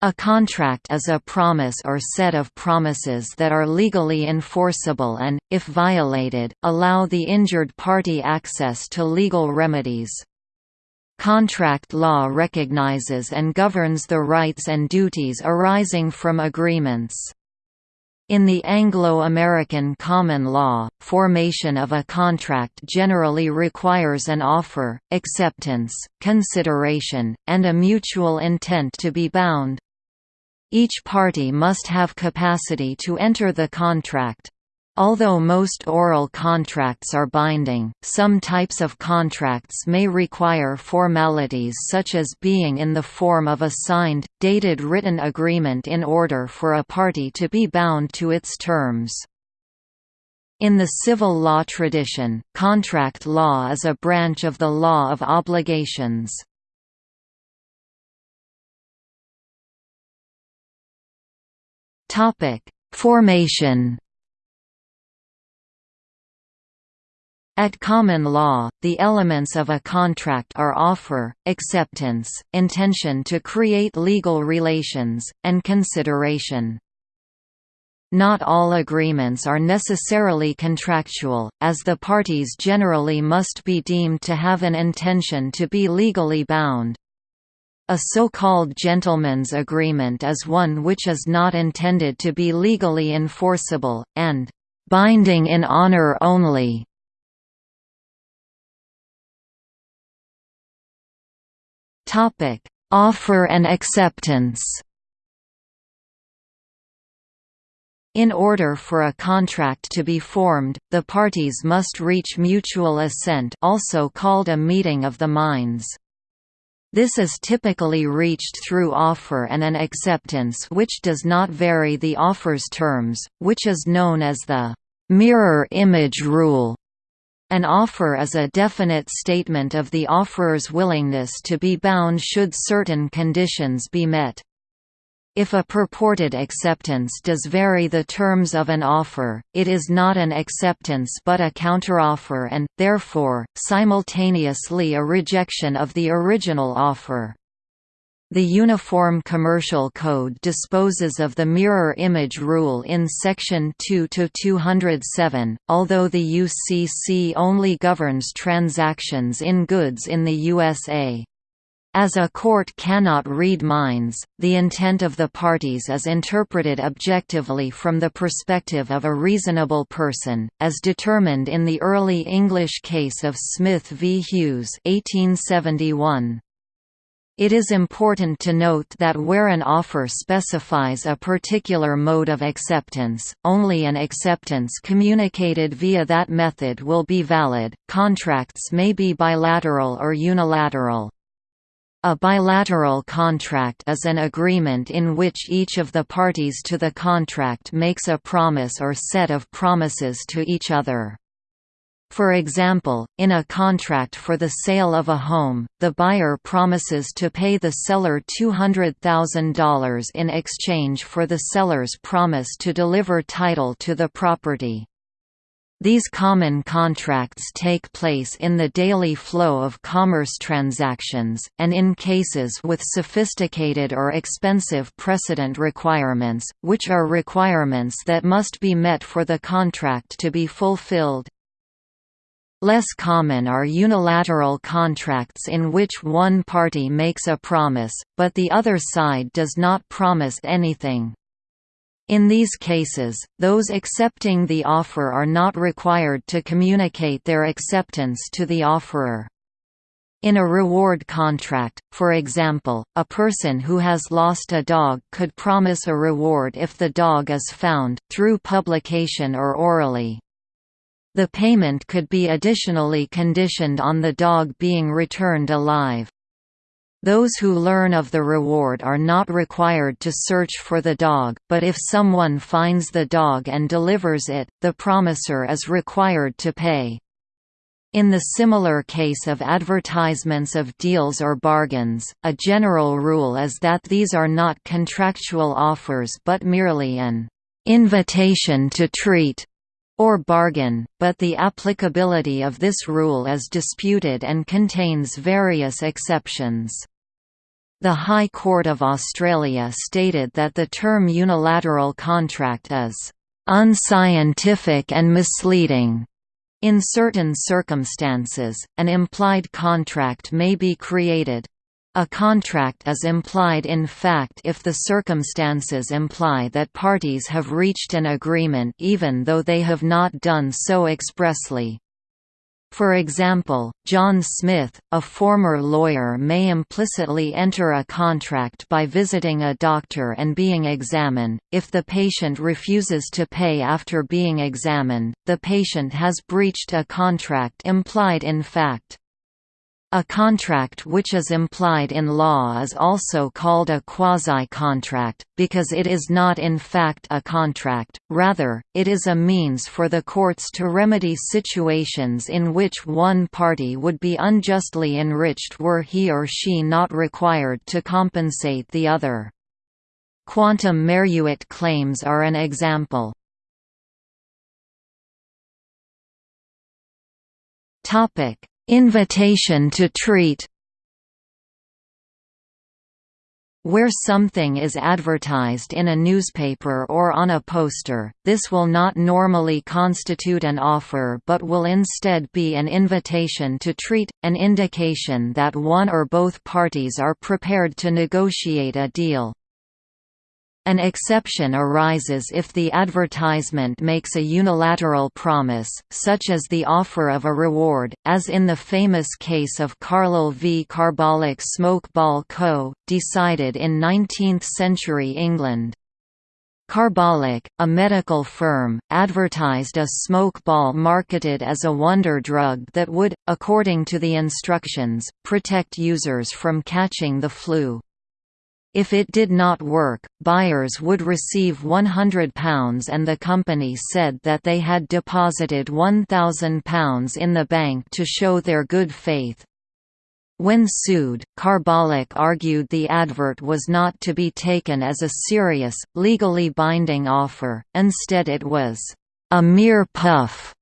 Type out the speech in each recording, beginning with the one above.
A contract is a promise or set of promises that are legally enforceable and, if violated, allow the injured party access to legal remedies. Contract law recognizes and governs the rights and duties arising from agreements. In the Anglo-American common law, formation of a contract generally requires an offer, acceptance, consideration, and a mutual intent to be bound. Each party must have capacity to enter the contract. Although most oral contracts are binding, some types of contracts may require formalities such as being in the form of a signed, dated written agreement in order for a party to be bound to its terms. In the civil law tradition, contract law is a branch of the law of obligations. Formation At common law, the elements of a contract are offer, acceptance, intention to create legal relations, and consideration. Not all agreements are necessarily contractual, as the parties generally must be deemed to have an intention to be legally bound. A so-called gentleman's agreement is one which is not intended to be legally enforceable, and "...binding in honor only." Offer and acceptance. In order for a contract to be formed, the parties must reach mutual assent also called a meeting of the minds. This is typically reached through offer and an acceptance which does not vary the offer's terms, which is known as the mirror image rule. An offer is a definite statement of the offeror's willingness to be bound should certain conditions be met. If a purported acceptance does vary the terms of an offer, it is not an acceptance but a counteroffer and, therefore, simultaneously a rejection of the original offer. The Uniform Commercial Code disposes of the mirror image rule in Section 2-207, although the UCC only governs transactions in goods in the USA. As a court cannot read minds, the intent of the parties is interpreted objectively from the perspective of a reasonable person, as determined in the early English case of Smith v. Hughes 1871. It is important to note that where an offer specifies a particular mode of acceptance, only an acceptance communicated via that method will be valid. Contracts may be bilateral or unilateral. A bilateral contract is an agreement in which each of the parties to the contract makes a promise or set of promises to each other. For example, in a contract for the sale of a home, the buyer promises to pay the seller $200,000 in exchange for the seller's promise to deliver title to the property. These common contracts take place in the daily flow of commerce transactions, and in cases with sophisticated or expensive precedent requirements, which are requirements that must be met for the contract to be fulfilled. Less common are unilateral contracts in which one party makes a promise, but the other side does not promise anything. In these cases, those accepting the offer are not required to communicate their acceptance to the offeror. In a reward contract, for example, a person who has lost a dog could promise a reward if the dog is found, through publication or orally. The payment could be additionally conditioned on the dog being returned alive. Those who learn of the reward are not required to search for the dog, but if someone finds the dog and delivers it, the promisor is required to pay. In the similar case of advertisements of deals or bargains, a general rule is that these are not contractual offers but merely an invitation to treat or bargain, but the applicability of this rule is disputed and contains various exceptions. The High Court of Australia stated that the term unilateral contract is unscientific and misleading. In certain circumstances, an implied contract may be created. A contract is implied in fact if the circumstances imply that parties have reached an agreement even though they have not done so expressly. For example, John Smith, a former lawyer may implicitly enter a contract by visiting a doctor and being examined. If the patient refuses to pay after being examined, the patient has breached a contract implied in fact. A contract which is implied in law is also called a quasi-contract, because it is not in fact a contract, rather, it is a means for the courts to remedy situations in which one party would be unjustly enriched were he or she not required to compensate the other. Quantum meruit claims are an example. Topic Invitation to treat Where something is advertised in a newspaper or on a poster, this will not normally constitute an offer but will instead be an invitation to treat, an indication that one or both parties are prepared to negotiate a deal. An exception arises if the advertisement makes a unilateral promise, such as the offer of a reward, as in the famous case of Carlill v Carbolic Smoke Ball Co., decided in 19th-century England. Carbolic, a medical firm, advertised a smoke ball marketed as a wonder drug that would, according to the instructions, protect users from catching the flu. If it did not work, buyers would receive £100 and the company said that they had deposited £1,000 in the bank to show their good faith. When sued, Carbolic argued the advert was not to be taken as a serious, legally binding offer, instead it was, "...a mere puff,"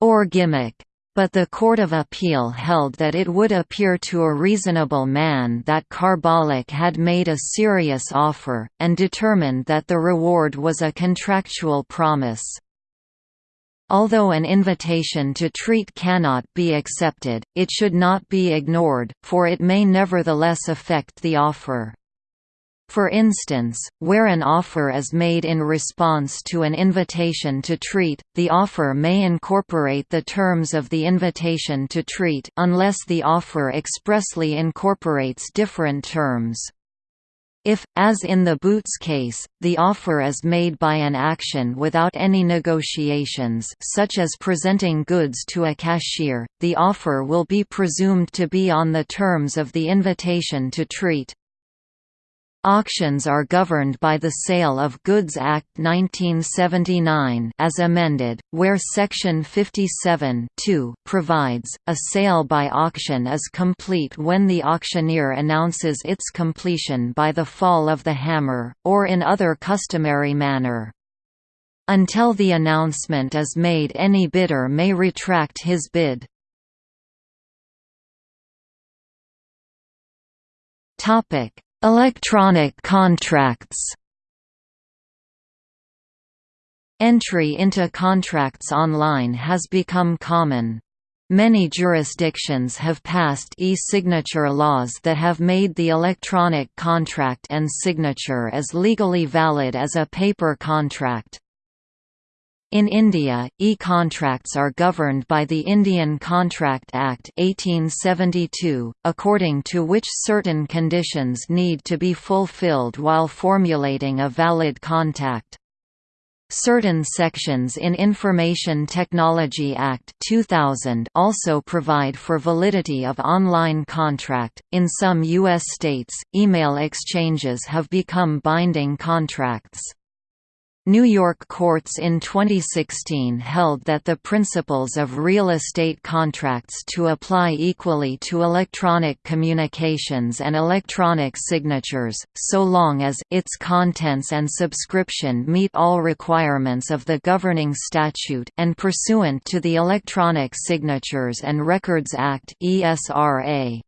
or gimmick but the Court of Appeal held that it would appear to a reasonable man that Carbolic had made a serious offer, and determined that the reward was a contractual promise. Although an invitation to treat cannot be accepted, it should not be ignored, for it may nevertheless affect the offer. For instance, where an offer is made in response to an invitation to treat, the offer may incorporate the terms of the invitation to treat unless the offer expressly incorporates different terms. If, as in the Boots case, the offer is made by an action without any negotiations such as presenting goods to a cashier, the offer will be presumed to be on the terms of the invitation to treat. Auctions are governed by the Sale of Goods Act 1979 as amended, where Section 57 provides, a sale by auction is complete when the auctioneer announces its completion by the fall of the hammer, or in other customary manner. Until the announcement is made any bidder may retract his bid. Topic Electronic contracts Entry into contracts online has become common. Many jurisdictions have passed e-signature laws that have made the electronic contract and signature as legally valid as a paper contract. In India, e-contracts are governed by the Indian Contract Act 1872, according to which certain conditions need to be fulfilled while formulating a valid contact. Certain sections in Information Technology Act 2000 also provide for validity of online contract. In some US states, email exchanges have become binding contracts. New York courts in 2016 held that the principles of real estate contracts to apply equally to electronic communications and electronic signatures, so long as its contents and subscription meet all requirements of the governing statute and pursuant to the Electronic Signatures and Records Act ESRA.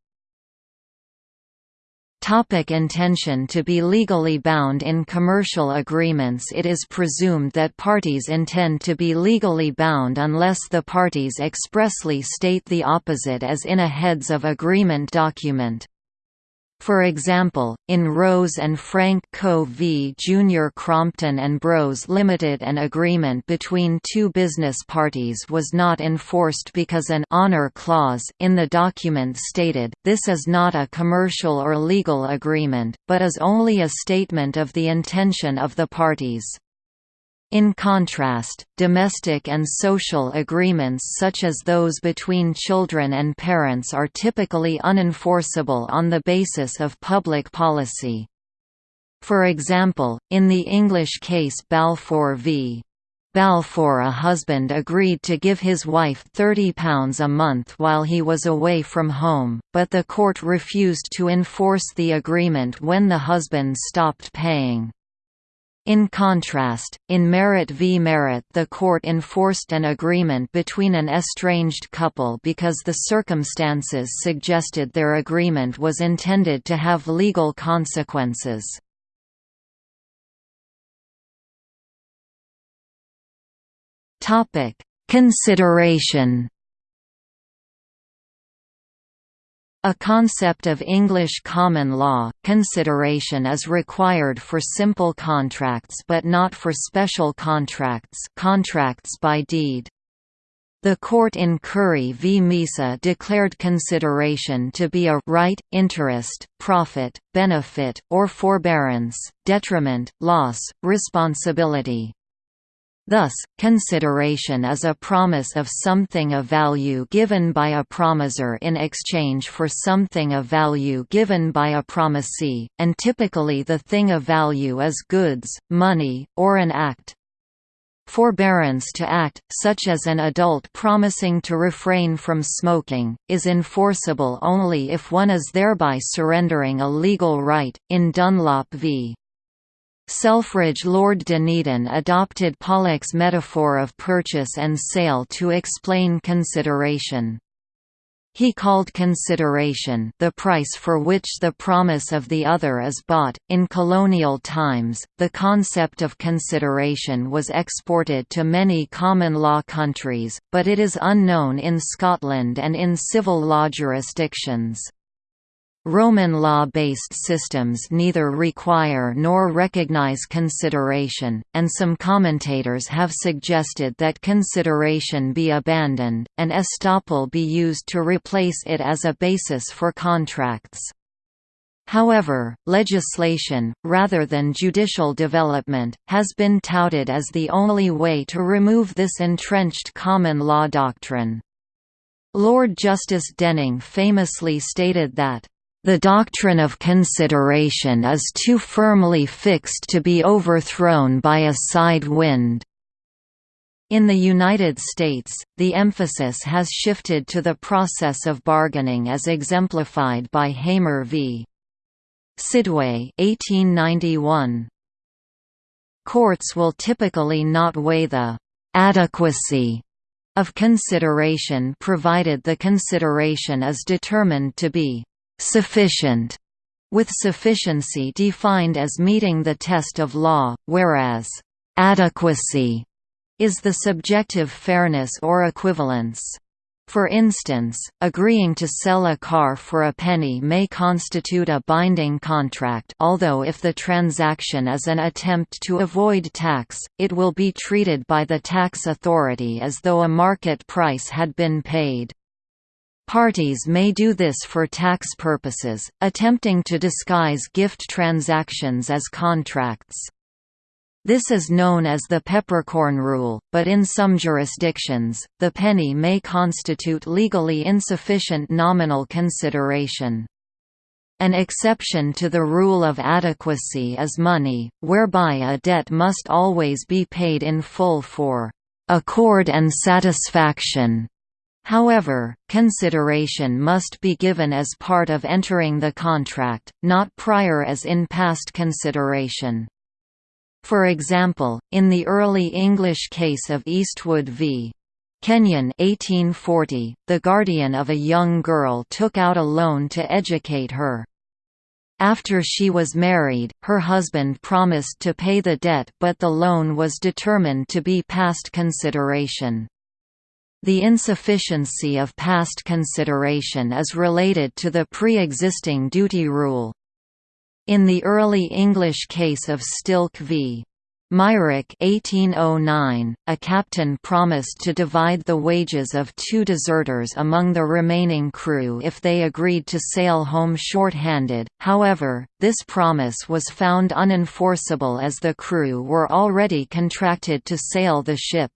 Topic intention To be legally bound in commercial agreements It is presumed that parties intend to be legally bound unless the parties expressly state the opposite as in a heads of agreement document. For example, in Rose and Frank Co. v. Junior Crompton and Bros Limited an agreement between two business parties was not enforced because an honor clause in the document stated, this is not a commercial or legal agreement, but is only a statement of the intention of the parties. In contrast, domestic and social agreements such as those between children and parents are typically unenforceable on the basis of public policy. For example, in the English case Balfour v. Balfour a husband agreed to give his wife £30 a month while he was away from home, but the court refused to enforce the agreement when the husband stopped paying. In contrast, in Merritt v. Merritt the court enforced an agreement between an estranged couple because the circumstances suggested their agreement was intended to have legal consequences. Consideration A concept of English common law, consideration is required for simple contracts but not for special contracts contracts by deed. The court in Currie v. Misa declared consideration to be a right, interest, profit, benefit, or forbearance, detriment, loss, responsibility. Thus, consideration is a promise of something of value given by a promisor in exchange for something of value given by a promisee, and typically the thing of value is goods, money, or an act. Forbearance to act, such as an adult promising to refrain from smoking, is enforceable only if one is thereby surrendering a legal right. In Dunlop v. Selfridge Lord Dunedin adopted Pollock's metaphor of purchase and sale to explain consideration. He called consideration the price for which the promise of the other is bought. In colonial times, the concept of consideration was exported to many common law countries, but it is unknown in Scotland and in civil law jurisdictions. Roman law-based systems neither require nor recognize consideration, and some commentators have suggested that consideration be abandoned, and estoppel be used to replace it as a basis for contracts. However, legislation, rather than judicial development, has been touted as the only way to remove this entrenched common law doctrine. Lord Justice Denning famously stated that the doctrine of consideration is too firmly fixed to be overthrown by a side wind. In the United States, the emphasis has shifted to the process of bargaining as exemplified by Hamer v. Sidway 1891. Courts will typically not weigh the «adequacy» of consideration provided the consideration is determined to be sufficient, with sufficiency defined as meeting the test of law, whereas adequacy is the subjective fairness or equivalence. For instance, agreeing to sell a car for a penny may constitute a binding contract although if the transaction is an attempt to avoid tax, it will be treated by the tax authority as though a market price had been paid. Parties may do this for tax purposes, attempting to disguise gift transactions as contracts. This is known as the peppercorn rule, but in some jurisdictions, the penny may constitute legally insufficient nominal consideration. An exception to the rule of adequacy is money, whereby a debt must always be paid in full for accord and satisfaction However, consideration must be given as part of entering the contract, not prior as in past consideration. For example, in the early English case of Eastwood v. Kenyon 1840, the guardian of a young girl took out a loan to educate her. After she was married, her husband promised to pay the debt but the loan was determined to be past consideration. The insufficiency of past consideration is related to the pre-existing duty rule. In the early English case of Stilk v. Myrick 1809, a captain promised to divide the wages of two deserters among the remaining crew if they agreed to sail home short-handed, however, this promise was found unenforceable as the crew were already contracted to sail the ship.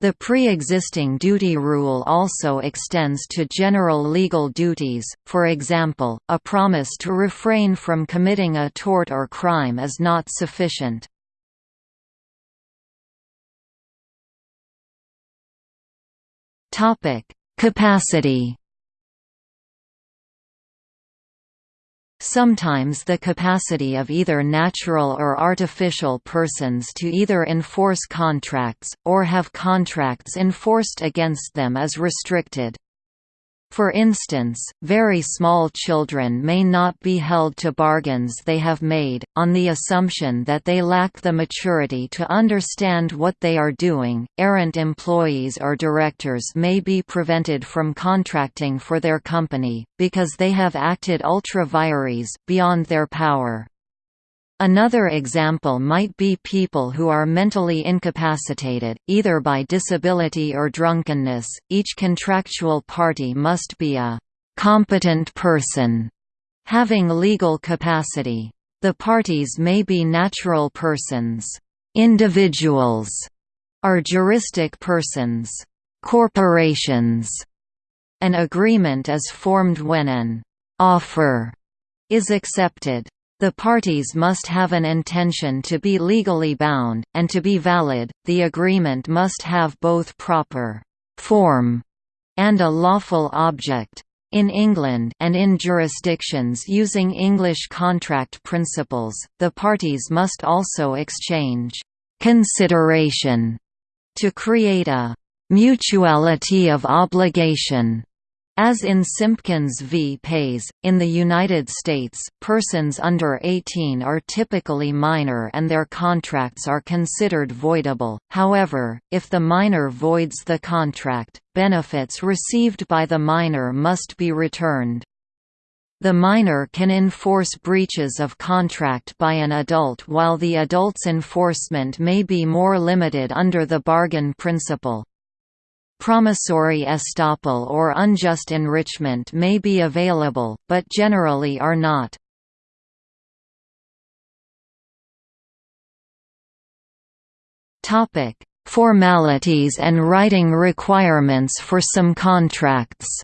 The pre-existing duty rule also extends to general legal duties, for example, a promise to refrain from committing a tort or crime is not sufficient. Capacity. Sometimes the capacity of either natural or artificial persons to either enforce contracts, or have contracts enforced against them is restricted. For instance, very small children may not be held to bargains they have made, on the assumption that they lack the maturity to understand what they are doing. Errant employees or directors may be prevented from contracting for their company, because they have acted ultra vires, beyond their power. Another example might be people who are mentally incapacitated, either by disability or drunkenness. Each contractual party must be a competent person having legal capacity. The parties may be natural persons, individuals, or juristic persons, corporations. An agreement is formed when an offer is accepted. The parties must have an intention to be legally bound, and to be valid, the agreement must have both proper form and a lawful object. In England and in jurisdictions using English contract principles, the parties must also exchange consideration to create a mutuality of obligation as in Simpkins v. Pays, in the United States, persons under 18 are typically minor and their contracts are considered voidable, however, if the minor voids the contract, benefits received by the minor must be returned. The minor can enforce breaches of contract by an adult while the adult's enforcement may be more limited under the bargain principle. Promissory estoppel or unjust enrichment may be available, but generally are not. Formalities and writing requirements for some contracts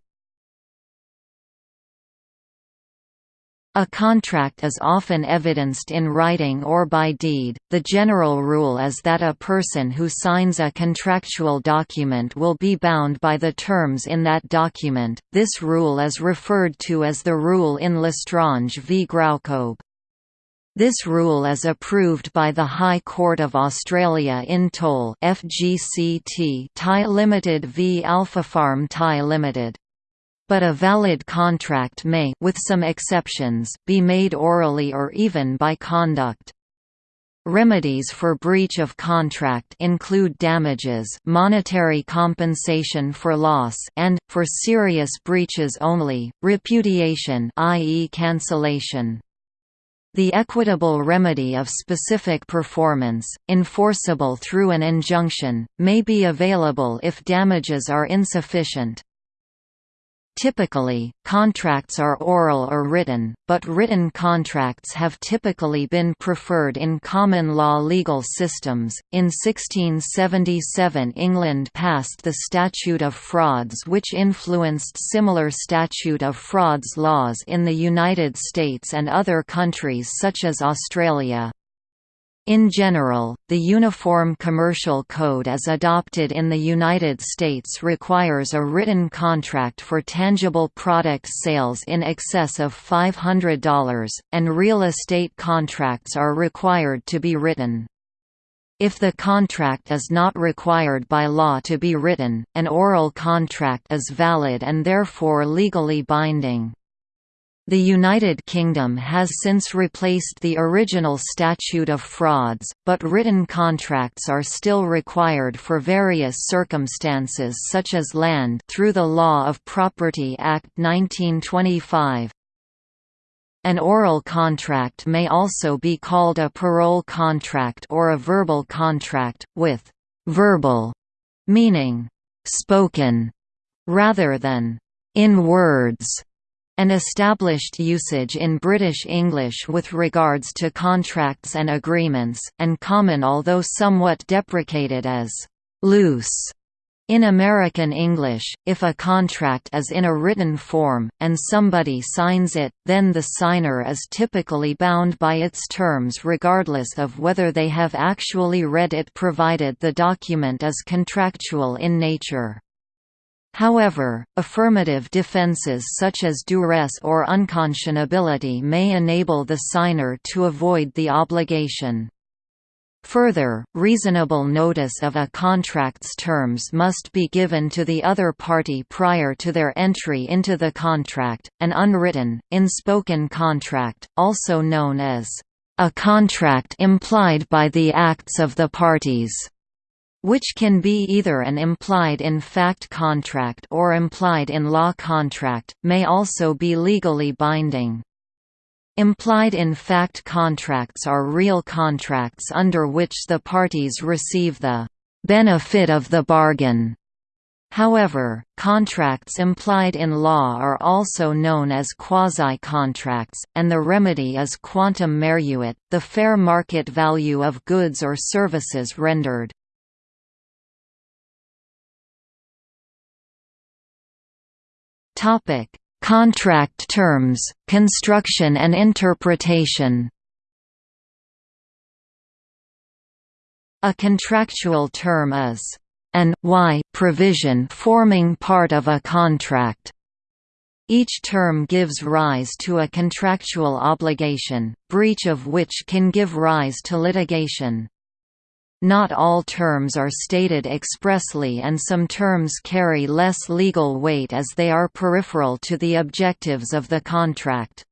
A contract is often evidenced in writing or by deed. The general rule is that a person who signs a contractual document will be bound by the terms in that document. This rule is referred to as the rule in L'Estrange v Graucob. This rule is approved by the High Court of Australia in Toll FGCT Thai Limited v Alphapharm Thai Limited but a valid contract may with some exceptions, be made orally or even by conduct. Remedies for breach of contract include damages monetary compensation for loss and, for serious breaches only, repudiation i.e. cancellation. The equitable remedy of specific performance, enforceable through an injunction, may be available if damages are insufficient. Typically, contracts are oral or written, but written contracts have typically been preferred in common law legal systems. In 1677, England passed the Statute of Frauds, which influenced similar Statute of Frauds laws in the United States and other countries such as Australia. In general, the Uniform Commercial Code as adopted in the United States requires a written contract for tangible product sales in excess of $500, and real estate contracts are required to be written. If the contract is not required by law to be written, an oral contract is valid and therefore legally binding. The United Kingdom has since replaced the original Statute of Frauds, but written contracts are still required for various circumstances such as land through the Law of Property Act 1925. An oral contract may also be called a parol contract or a verbal contract, with «verbal» meaning «spoken» rather than «in words» An established usage in British English with regards to contracts and agreements, and common although somewhat deprecated as «loose» In American English, if a contract is in a written form, and somebody signs it, then the signer is typically bound by its terms regardless of whether they have actually read it provided the document is contractual in nature. However, affirmative defenses such as duress or unconscionability may enable the signer to avoid the obligation. Further, reasonable notice of a contract's terms must be given to the other party prior to their entry into the contract. An unwritten, inspoken contract, also known as a contract implied by the acts of the parties which can be either an implied-in-fact contract or implied-in-law contract, may also be legally binding. Implied-in-fact contracts are real contracts under which the parties receive the «benefit of the bargain». However, contracts implied in law are also known as quasi-contracts, and the remedy is quantum meruit, the fair market value of goods or services rendered. Topic: Contract terms, construction and interpretation. A contractual term is an y provision forming part of a contract. Each term gives rise to a contractual obligation, breach of which can give rise to litigation. Not all terms are stated expressly and some terms carry less legal weight as they are peripheral to the objectives of the contract.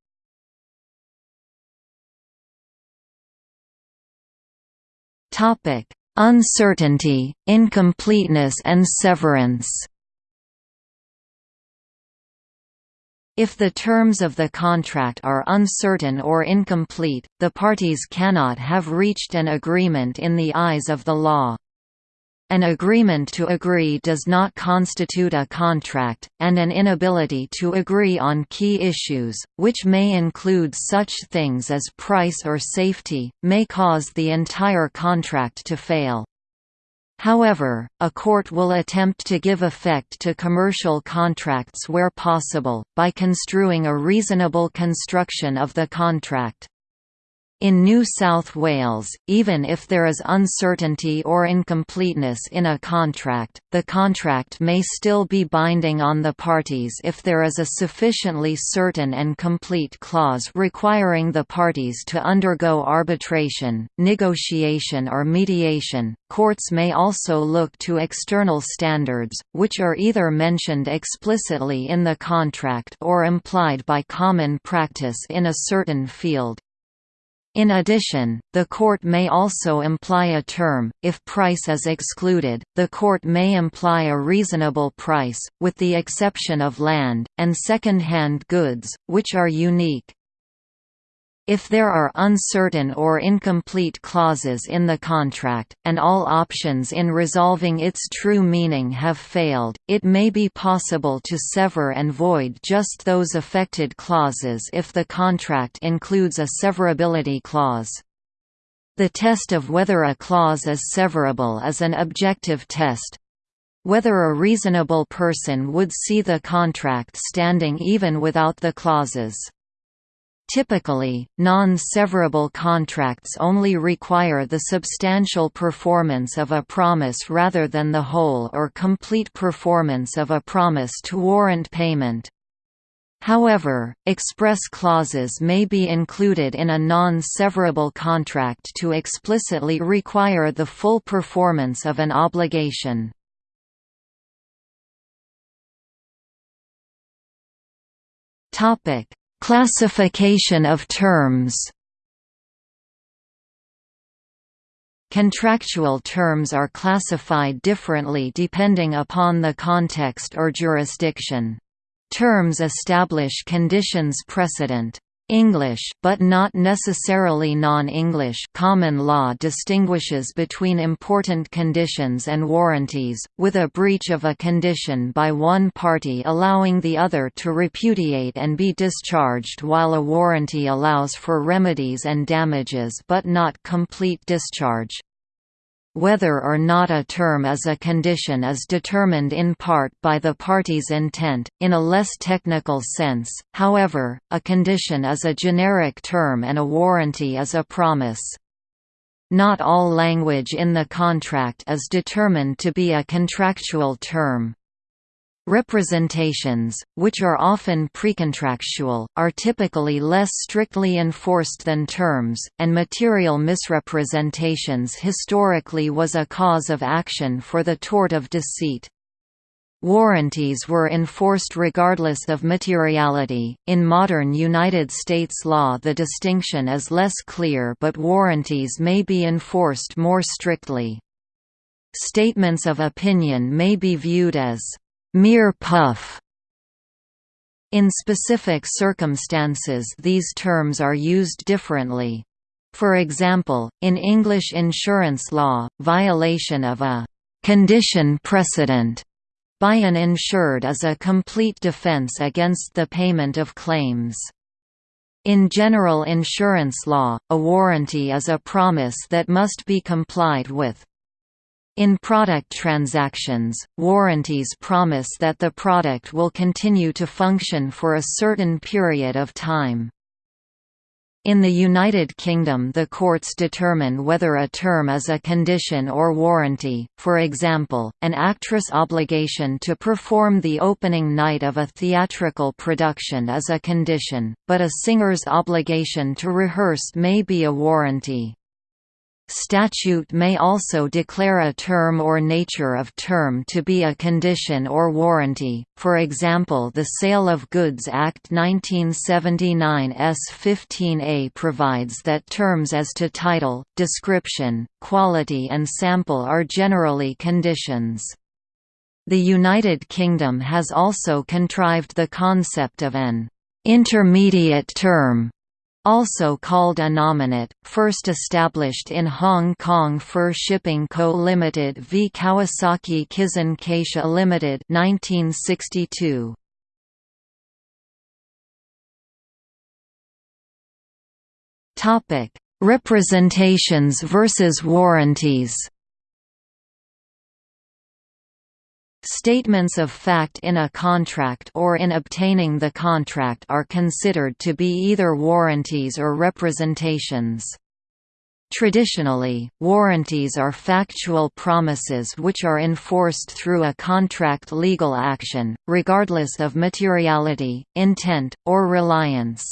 Uncertainty, incompleteness and severance If the terms of the contract are uncertain or incomplete, the parties cannot have reached an agreement in the eyes of the law. An agreement to agree does not constitute a contract, and an inability to agree on key issues, which may include such things as price or safety, may cause the entire contract to fail. However, a court will attempt to give effect to commercial contracts where possible, by construing a reasonable construction of the contract. In New South Wales, even if there is uncertainty or incompleteness in a contract, the contract may still be binding on the parties if there is a sufficiently certain and complete clause requiring the parties to undergo arbitration, negotiation or mediation. Courts may also look to external standards, which are either mentioned explicitly in the contract or implied by common practice in a certain field. In addition, the court may also imply a term, if price is excluded, the court may imply a reasonable price, with the exception of land, and second-hand goods, which are unique. If there are uncertain or incomplete clauses in the contract, and all options in resolving its true meaning have failed, it may be possible to sever and void just those affected clauses if the contract includes a severability clause. The test of whether a clause is severable is an objective test, whether a reasonable person would see the contract standing even without the clauses. Typically, non-severable contracts only require the substantial performance of a promise rather than the whole or complete performance of a promise to warrant payment. However, express clauses may be included in a non-severable contract to explicitly require the full performance of an obligation. Classification of terms Contractual terms are classified differently depending upon the context or jurisdiction. Terms establish conditions precedent. English but not necessarily non-English common law distinguishes between important conditions and warranties, with a breach of a condition by one party allowing the other to repudiate and be discharged while a warranty allows for remedies and damages but not complete discharge. Whether or not a term is a condition is determined in part by the party's intent. In a less technical sense, however, a condition is a generic term and a warranty is a promise. Not all language in the contract is determined to be a contractual term. Representations, which are often precontractual, are typically less strictly enforced than terms, and material misrepresentations historically was a cause of action for the tort of deceit. Warranties were enforced regardless of materiality. In modern United States law, the distinction is less clear, but warranties may be enforced more strictly. Statements of opinion may be viewed as mere puff. In specific circumstances these terms are used differently. For example, in English insurance law, violation of a «condition precedent» by an insured is a complete defense against the payment of claims. In general insurance law, a warranty is a promise that must be complied with. In product transactions, warranties promise that the product will continue to function for a certain period of time. In the United Kingdom the courts determine whether a term is a condition or warranty, for example, an actress' obligation to perform the opening night of a theatrical production is a condition, but a singer's obligation to rehearse may be a warranty. Statute may also declare a term or nature of term to be a condition or warranty, for example the Sale of Goods Act 1979 S 15a provides that terms as to title, description, quality and sample are generally conditions. The United Kingdom has also contrived the concept of an intermediate term also called a first established in Hong Kong Fir Shipping Co. Limited v Kawasaki Kisen Kaisha Limited 1962. Topic: Representations versus warranties. Statements of fact in a contract or in obtaining the contract are considered to be either warranties or representations. Traditionally, warranties are factual promises which are enforced through a contract legal action, regardless of materiality, intent, or reliance.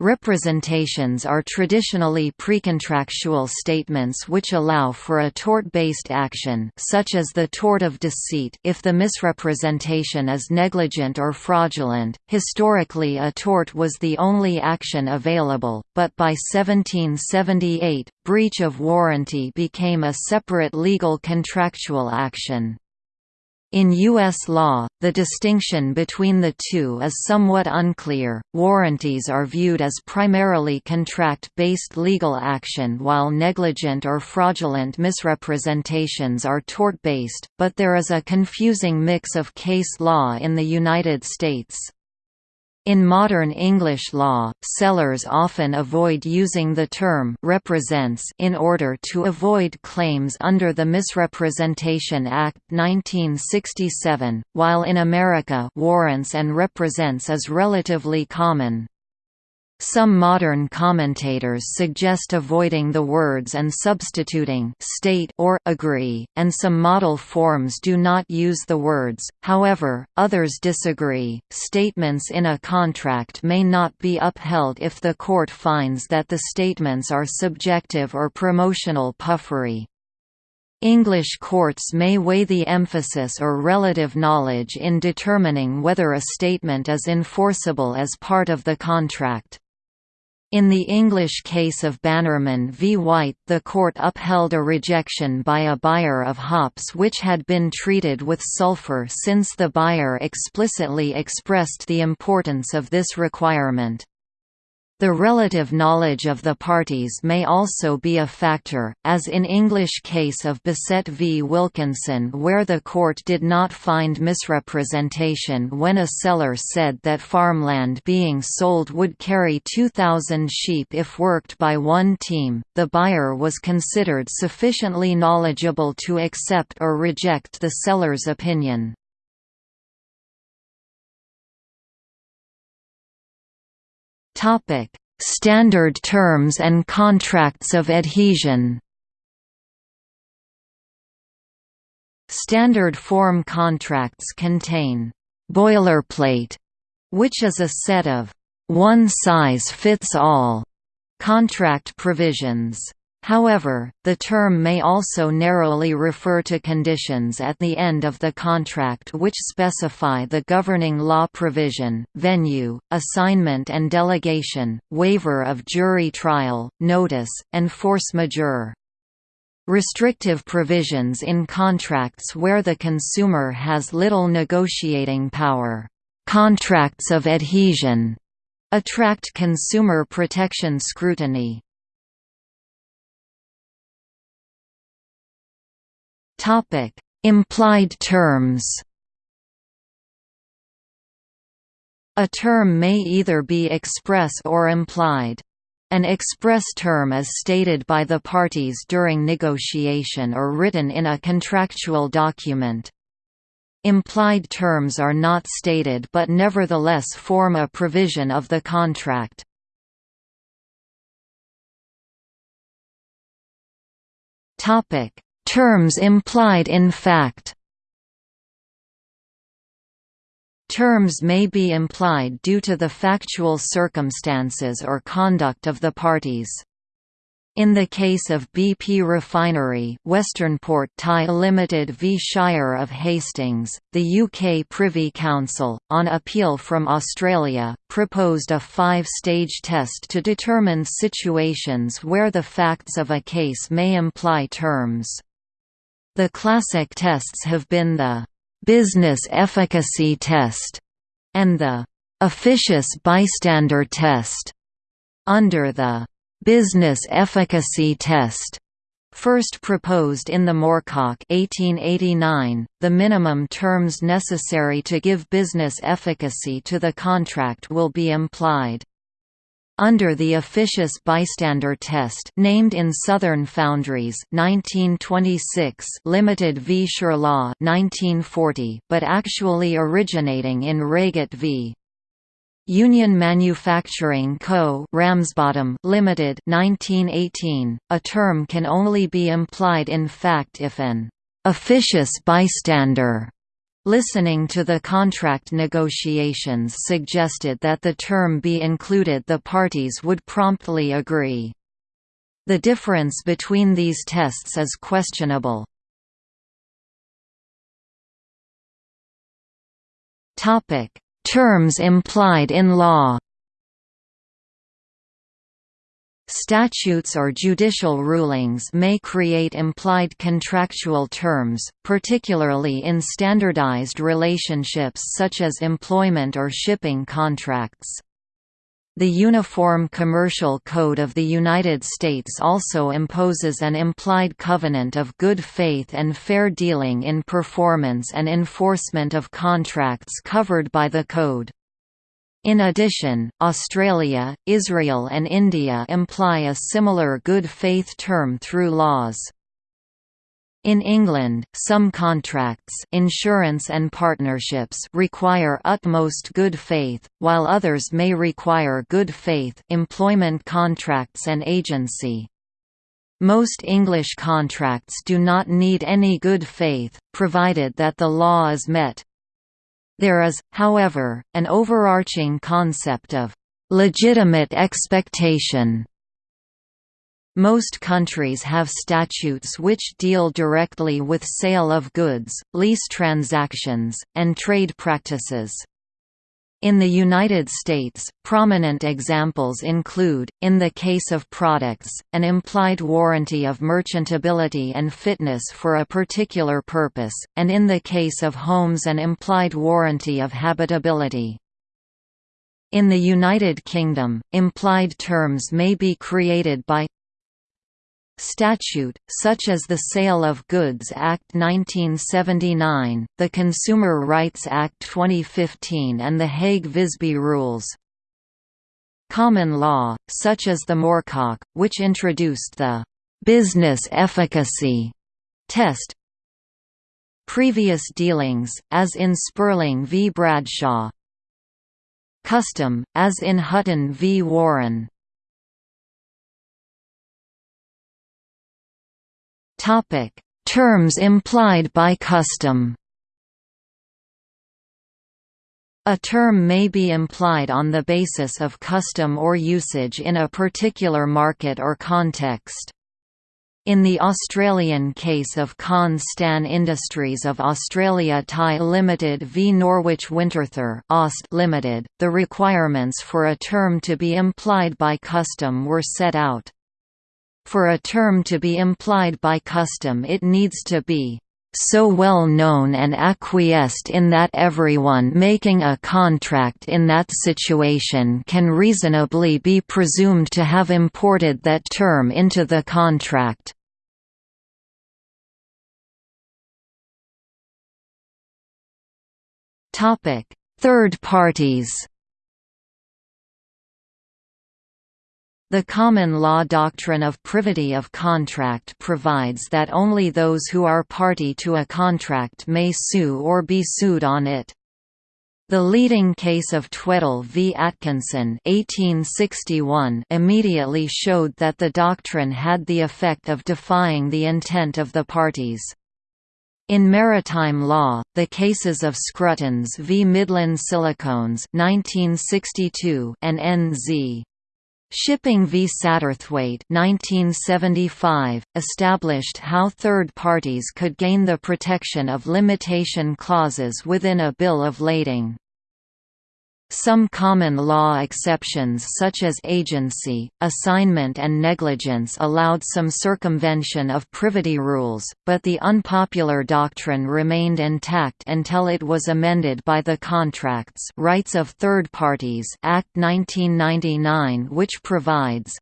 Representations are traditionally precontractual statements which allow for a tort-based action such as the tort of deceit if the misrepresentation is negligent or fraudulent. Historically a tort was the only action available, but by 1778, breach of warranty became a separate legal contractual action. In U.S. law, the distinction between the two is somewhat unclear. Warranties are viewed as primarily contract based legal action, while negligent or fraudulent misrepresentations are tort based, but there is a confusing mix of case law in the United States. In modern English law, sellers often avoid using the term «represents» in order to avoid claims under the Misrepresentation Act 1967, while in America warrants and represents is relatively common. Some modern commentators suggest avoiding the words and substituting state or agree, and some model forms do not use the words, however, others disagree. Statements in a contract may not be upheld if the court finds that the statements are subjective or promotional puffery. English courts may weigh the emphasis or relative knowledge in determining whether a statement is enforceable as part of the contract. In the English case of Bannerman v. White the court upheld a rejection by a buyer of hops which had been treated with sulfur since the buyer explicitly expressed the importance of this requirement. The relative knowledge of the parties may also be a factor, as in English case of Bissett v Wilkinson where the court did not find misrepresentation when a seller said that farmland being sold would carry 2,000 sheep if worked by one team, the buyer was considered sufficiently knowledgeable to accept or reject the seller's opinion. Topic: Standard terms and contracts of adhesion. Standard form contracts contain boilerplate, which is a set of one size fits all contract provisions. However, the term may also narrowly refer to conditions at the end of the contract which specify the governing law provision, venue, assignment and delegation, waiver of jury trial, notice, and force majeure. Restrictive provisions in contracts where the consumer has little negotiating power contracts of adhesion attract consumer protection scrutiny. Topic: Implied terms. A term may either be express or implied. An express term is stated by the parties during negotiation or written in a contractual document. Implied terms are not stated but nevertheless form a provision of the contract. Topic: Terms implied in fact Terms may be implied due to the factual circumstances or conduct of the parties. In the case of BP Refinery Westernport Thai Limited v Shire of Hastings, the UK Privy Council, on appeal from Australia, proposed a five-stage test to determine situations where the facts of a case may imply terms. The classic tests have been the «business efficacy test» and the «officious bystander test». Under the «business efficacy test» First proposed in the Moorcock 1889, the minimum terms necessary to give business efficacy to the contract will be implied. Under the officious bystander test named in Southern Foundries 1926 Limited v. Shirlaw 1940 but actually originating in Reigate v. Union Manufacturing Co. Ramsbottom Limited 1918 a term can only be implied in fact if an officious bystander Listening to the contract negotiations suggested that the term be included the parties would promptly agree. The difference between these tests is questionable. Terms implied in law Statutes or judicial rulings may create implied contractual terms, particularly in standardized relationships such as employment or shipping contracts. The Uniform Commercial Code of the United States also imposes an implied covenant of good faith and fair dealing in performance and enforcement of contracts covered by the code. In addition, Australia, Israel and India imply a similar good faith term through laws. In England, some contracts insurance and partnerships require utmost good faith, while others may require good faith employment contracts and agency. Most English contracts do not need any good faith, provided that the law is met. There is, however, an overarching concept of legitimate expectation. Most countries have statutes which deal directly with sale of goods, lease transactions, and trade practices. In the United States, prominent examples include, in the case of products, an implied warranty of merchantability and fitness for a particular purpose, and in the case of homes an implied warranty of habitability. In the United Kingdom, implied terms may be created by statute, such as the Sale of Goods Act 1979, the Consumer Rights Act 2015 and the Hague-Visby Rules. Common law, such as the Moorcock, which introduced the «business efficacy» test. Previous dealings, as in Spurling v. Bradshaw. Custom, as in Hutton v. Warren Topic: Terms implied by custom. A term may be implied on the basis of custom or usage in a particular market or context. In the Australian case of Con Stan Industries of Australia Thai Limited v Norwich Winterthur Aust Limited, the requirements for a term to be implied by custom were set out. For a term to be implied by custom it needs to be so well known and acquiesced in that everyone making a contract in that situation can reasonably be presumed to have imported that term into the contract. Third parties The common law doctrine of privity of contract provides that only those who are party to a contract may sue or be sued on it. The leading case of Tweddle v. Atkinson 1861 immediately showed that the doctrine had the effect of defying the intent of the parties. In maritime law, the cases of Scruttons v Midland Silicones 1962 and N.Z. Shipping v Satterthwaite 1975, established how third parties could gain the protection of limitation clauses within a bill of lading. Some common law exceptions such as agency, assignment and negligence allowed some circumvention of privity rules, but the unpopular doctrine remained intact until it was amended by the Contracts Rights of Third Parties Act 1999 which provides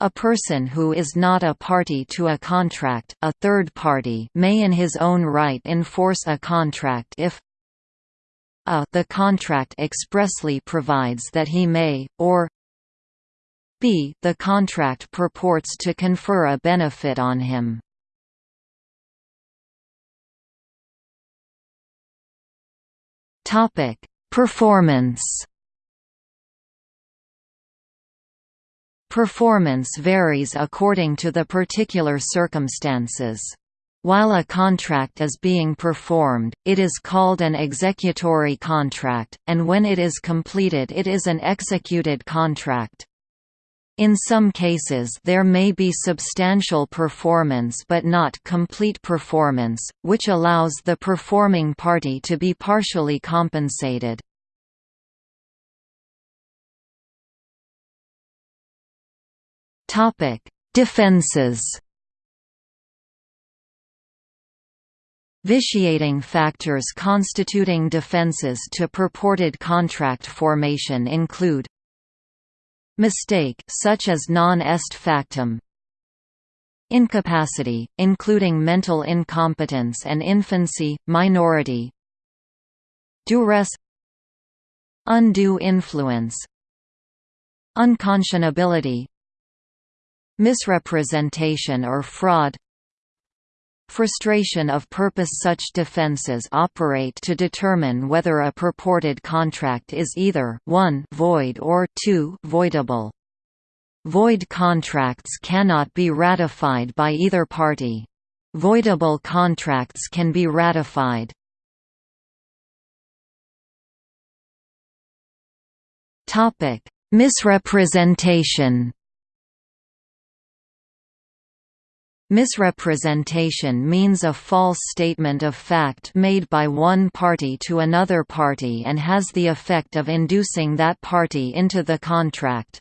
a person who is not a party to a contract a third party may in his own right enforce a contract if a the contract expressly provides that he may, or b the contract purports to confer a benefit on him. Performance Performance varies according to the particular circumstances. While a contract is being performed, it is called an executory contract, and when it is completed it is an executed contract. In some cases there may be substantial performance but not complete performance, which allows the performing party to be partially compensated. Defenses Vitiating factors constituting defenses to purported contract formation include Mistake such as non est factum Incapacity, including mental incompetence and infancy, minority Duress Undue influence Unconscionability Misrepresentation or fraud Frustration of purpose Such defenses operate to determine whether a purported contract is either 1 void or 2 voidable. Void contracts cannot be ratified by either party. Voidable contracts can be ratified. Misrepresentation Misrepresentation means a false statement of fact made by one party to another party and has the effect of inducing that party into the contract.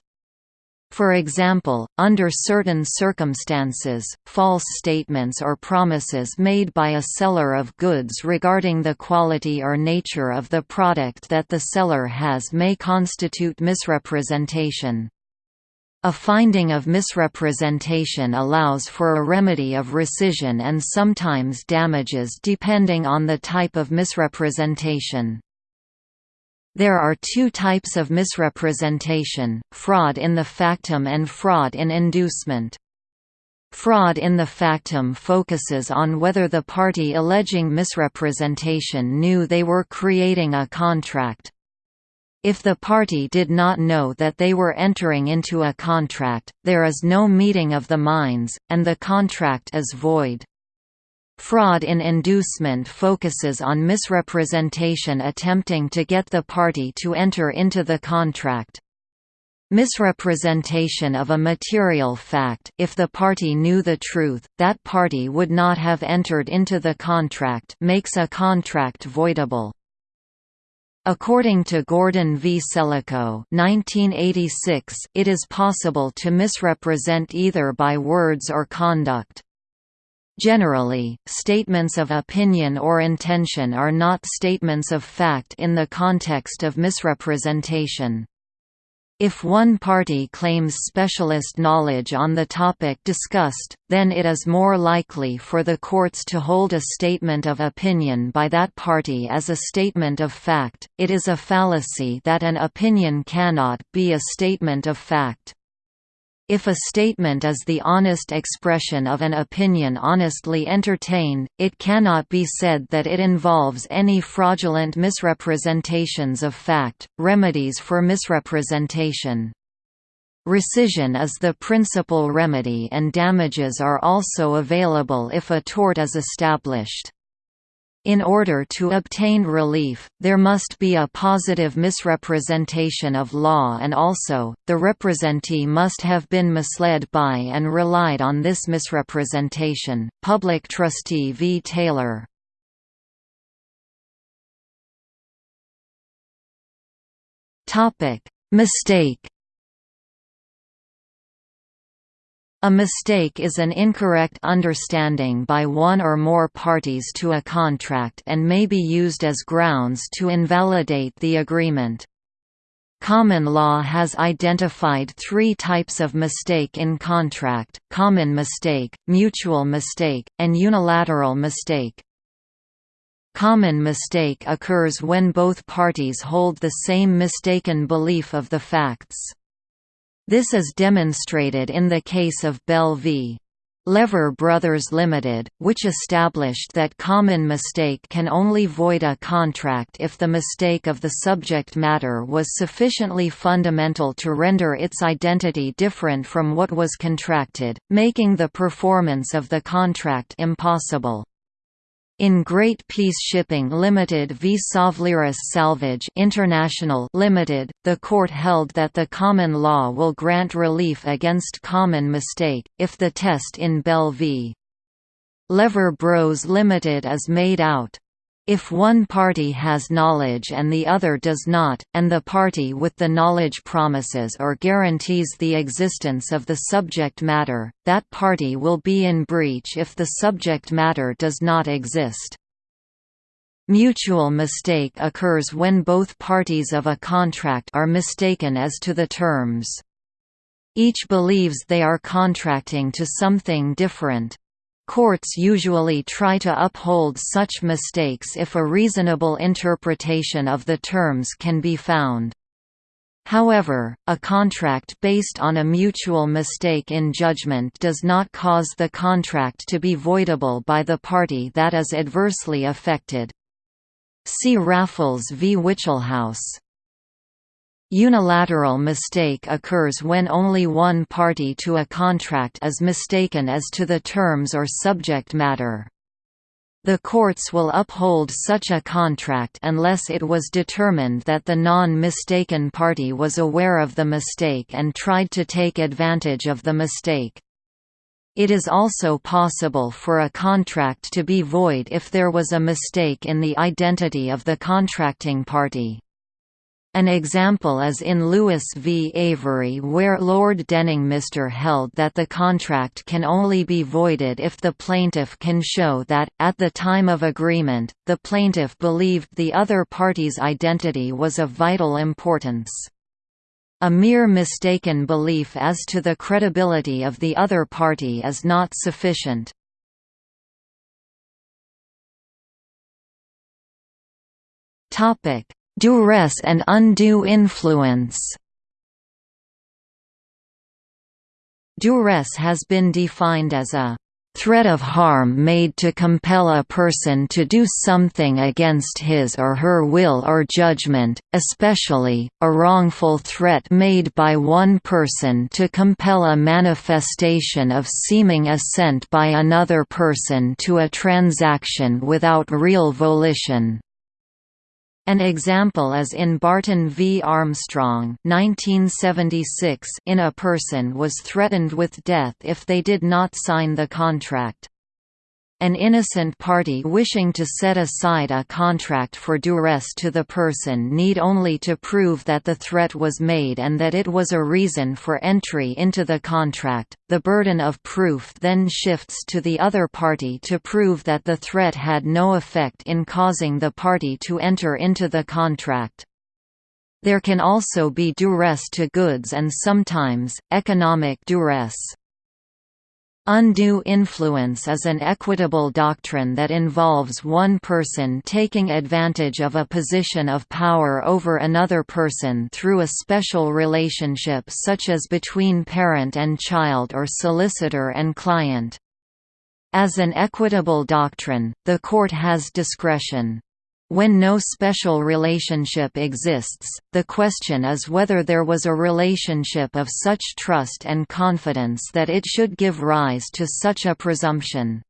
For example, under certain circumstances, false statements or promises made by a seller of goods regarding the quality or nature of the product that the seller has may constitute misrepresentation. A finding of misrepresentation allows for a remedy of rescission and sometimes damages depending on the type of misrepresentation. There are two types of misrepresentation, fraud in the factum and fraud in inducement. Fraud in the factum focuses on whether the party alleging misrepresentation knew they were creating a contract, if the party did not know that they were entering into a contract, there is no meeting of the minds, and the contract is void. Fraud in inducement focuses on misrepresentation attempting to get the party to enter into the contract. Misrepresentation of a material fact if the party knew the truth, that party would not have entered into the contract makes a contract voidable. According to Gordon v. Selico 1986, it is possible to misrepresent either by words or conduct. Generally, statements of opinion or intention are not statements of fact in the context of misrepresentation. If one party claims specialist knowledge on the topic discussed, then it is more likely for the courts to hold a statement of opinion by that party as a statement of fact. It is a fallacy that an opinion cannot be a statement of fact. If a statement is the honest expression of an opinion honestly entertained, it cannot be said that it involves any fraudulent misrepresentations of fact. Remedies for misrepresentation Rescission is the principal remedy and damages are also available if a tort is established. In order to obtain relief, there must be a positive misrepresentation of law and also, the representee must have been misled by and relied on this misrepresentation. Public Trustee v. Taylor Mistake A mistake is an incorrect understanding by one or more parties to a contract and may be used as grounds to invalidate the agreement. Common law has identified three types of mistake in contract, common mistake, mutual mistake, and unilateral mistake. Common mistake occurs when both parties hold the same mistaken belief of the facts. This is demonstrated in the case of Bell v. Lever Brothers Limited, which established that common mistake can only void a contract if the mistake of the subject matter was sufficiently fundamental to render its identity different from what was contracted, making the performance of the contract impossible. In Great Peace Shipping Limited v Tsavliris Salvage International Limited, the court held that the common law will grant relief against common mistake, if the test in Bell v. Lever Bros Limited is made out. If one party has knowledge and the other does not, and the party with the knowledge promises or guarantees the existence of the subject matter, that party will be in breach if the subject matter does not exist. Mutual mistake occurs when both parties of a contract are mistaken as to the terms. Each believes they are contracting to something different. Courts usually try to uphold such mistakes if a reasonable interpretation of the terms can be found. However, a contract based on a mutual mistake in judgment does not cause the contract to be voidable by the party that is adversely affected. See Raffles v. Wichelhaus. Unilateral mistake occurs when only one party to a contract is mistaken as to the terms or subject matter. The courts will uphold such a contract unless it was determined that the non-mistaken party was aware of the mistake and tried to take advantage of the mistake. It is also possible for a contract to be void if there was a mistake in the identity of the contracting party. An example is in Lewis v Avery where Lord Denningmister held that the contract can only be voided if the plaintiff can show that, at the time of agreement, the plaintiff believed the other party's identity was of vital importance. A mere mistaken belief as to the credibility of the other party is not sufficient. Topic Duress and undue influence Duress has been defined as a threat of harm made to compel a person to do something against his or her will or judgment, especially, a wrongful threat made by one person to compel a manifestation of seeming assent by another person to a transaction without real volition. An example is in Barton v. Armstrong 1976 in a person was threatened with death if they did not sign the contract. An innocent party wishing to set aside a contract for duress to the person need only to prove that the threat was made and that it was a reason for entry into the contract. The burden of proof then shifts to the other party to prove that the threat had no effect in causing the party to enter into the contract. There can also be duress to goods and sometimes, economic duress. Undue influence is an equitable doctrine that involves one person taking advantage of a position of power over another person through a special relationship such as between parent and child or solicitor and client. As an equitable doctrine, the court has discretion. When no special relationship exists, the question is whether there was a relationship of such trust and confidence that it should give rise to such a presumption.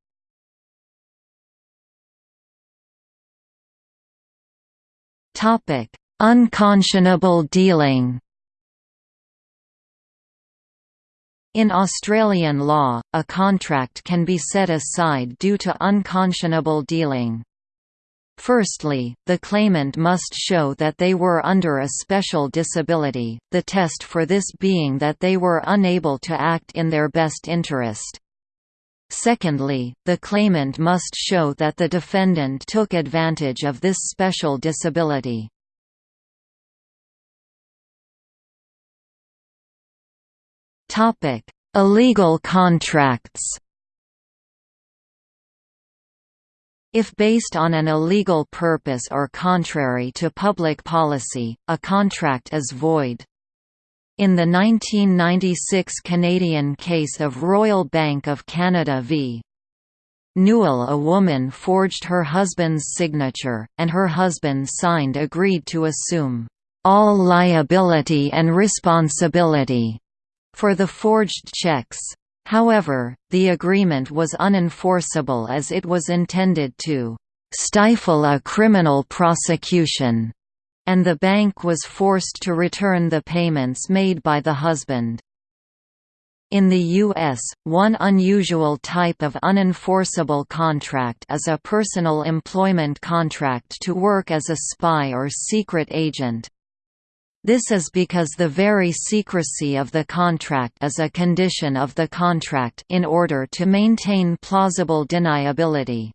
Unconscionable dealing In Australian law, a contract can be set aside due to unconscionable dealing. Firstly, the claimant must show that they were under a special disability, the test for this being that they were unable to act in their best interest. Secondly, the claimant must show that the defendant took advantage of this special disability. Illegal contracts If based on an illegal purpose or contrary to public policy, a contract is void. In the 1996 Canadian case of Royal Bank of Canada v. Newell a woman forged her husband's signature, and her husband signed agreed to assume all liability and responsibility for the forged checks. However, the agreement was unenforceable as it was intended to «stifle a criminal prosecution», and the bank was forced to return the payments made by the husband. In the U.S., one unusual type of unenforceable contract is a personal employment contract to work as a spy or secret agent. This is because the very secrecy of the contract is a condition of the contract in order to maintain plausible deniability.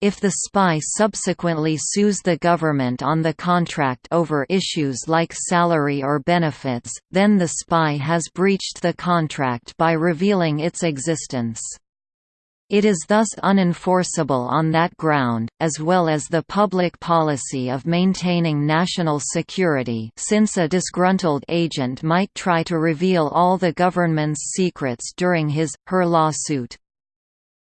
If the spy subsequently sues the government on the contract over issues like salary or benefits, then the spy has breached the contract by revealing its existence. It is thus unenforceable on that ground, as well as the public policy of maintaining national security since a disgruntled agent might try to reveal all the government's secrets during his, her lawsuit.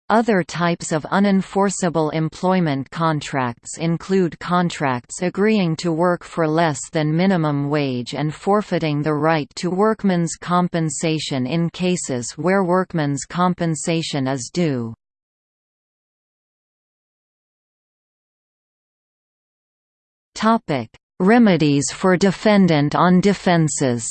Other types of unenforceable employment contracts include contracts agreeing to work for less than minimum wage and forfeiting the right to workmen's compensation in cases where workmen's compensation is due. Remedies for defendant on defenses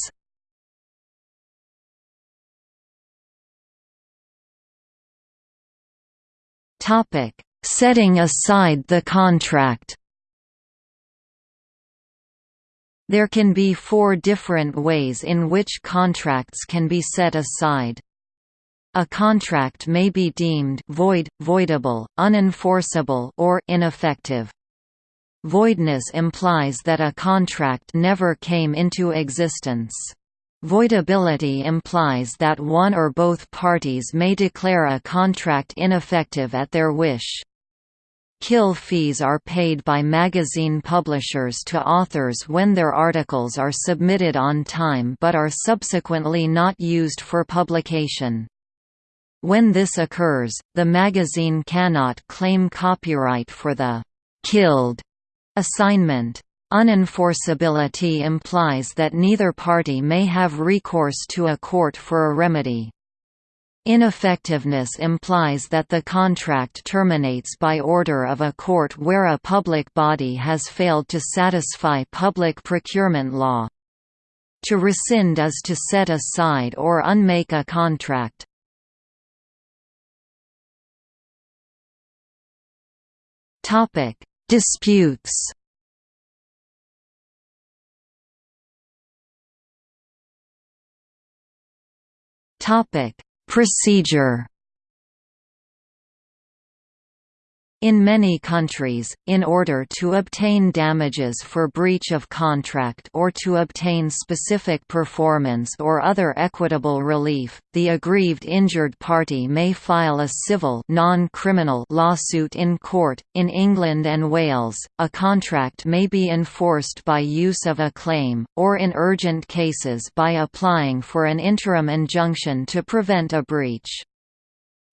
Topic: Setting aside the contract. There can be four different ways in which contracts can be set aside. A contract may be deemed void, voidable, unenforceable or ineffective. Voidness implies that a contract never came into existence. Voidability implies that one or both parties may declare a contract ineffective at their wish. Kill fees are paid by magazine publishers to authors when their articles are submitted on time but are subsequently not used for publication. When this occurs, the magazine cannot claim copyright for the «killed» assignment. Unenforceability implies that neither party may have recourse to a court for a remedy. Ineffectiveness implies that the contract terminates by order of a court where a public body has failed to satisfy public procurement law. To rescind is to set aside or unmake a contract. Disputes. Topic: Procedure. In many countries, in order to obtain damages for breach of contract or to obtain specific performance or other equitable relief, the aggrieved injured party may file a civil non-criminal lawsuit in court. In England and Wales, a contract may be enforced by use of a claim, or in urgent cases by applying for an interim injunction to prevent a breach.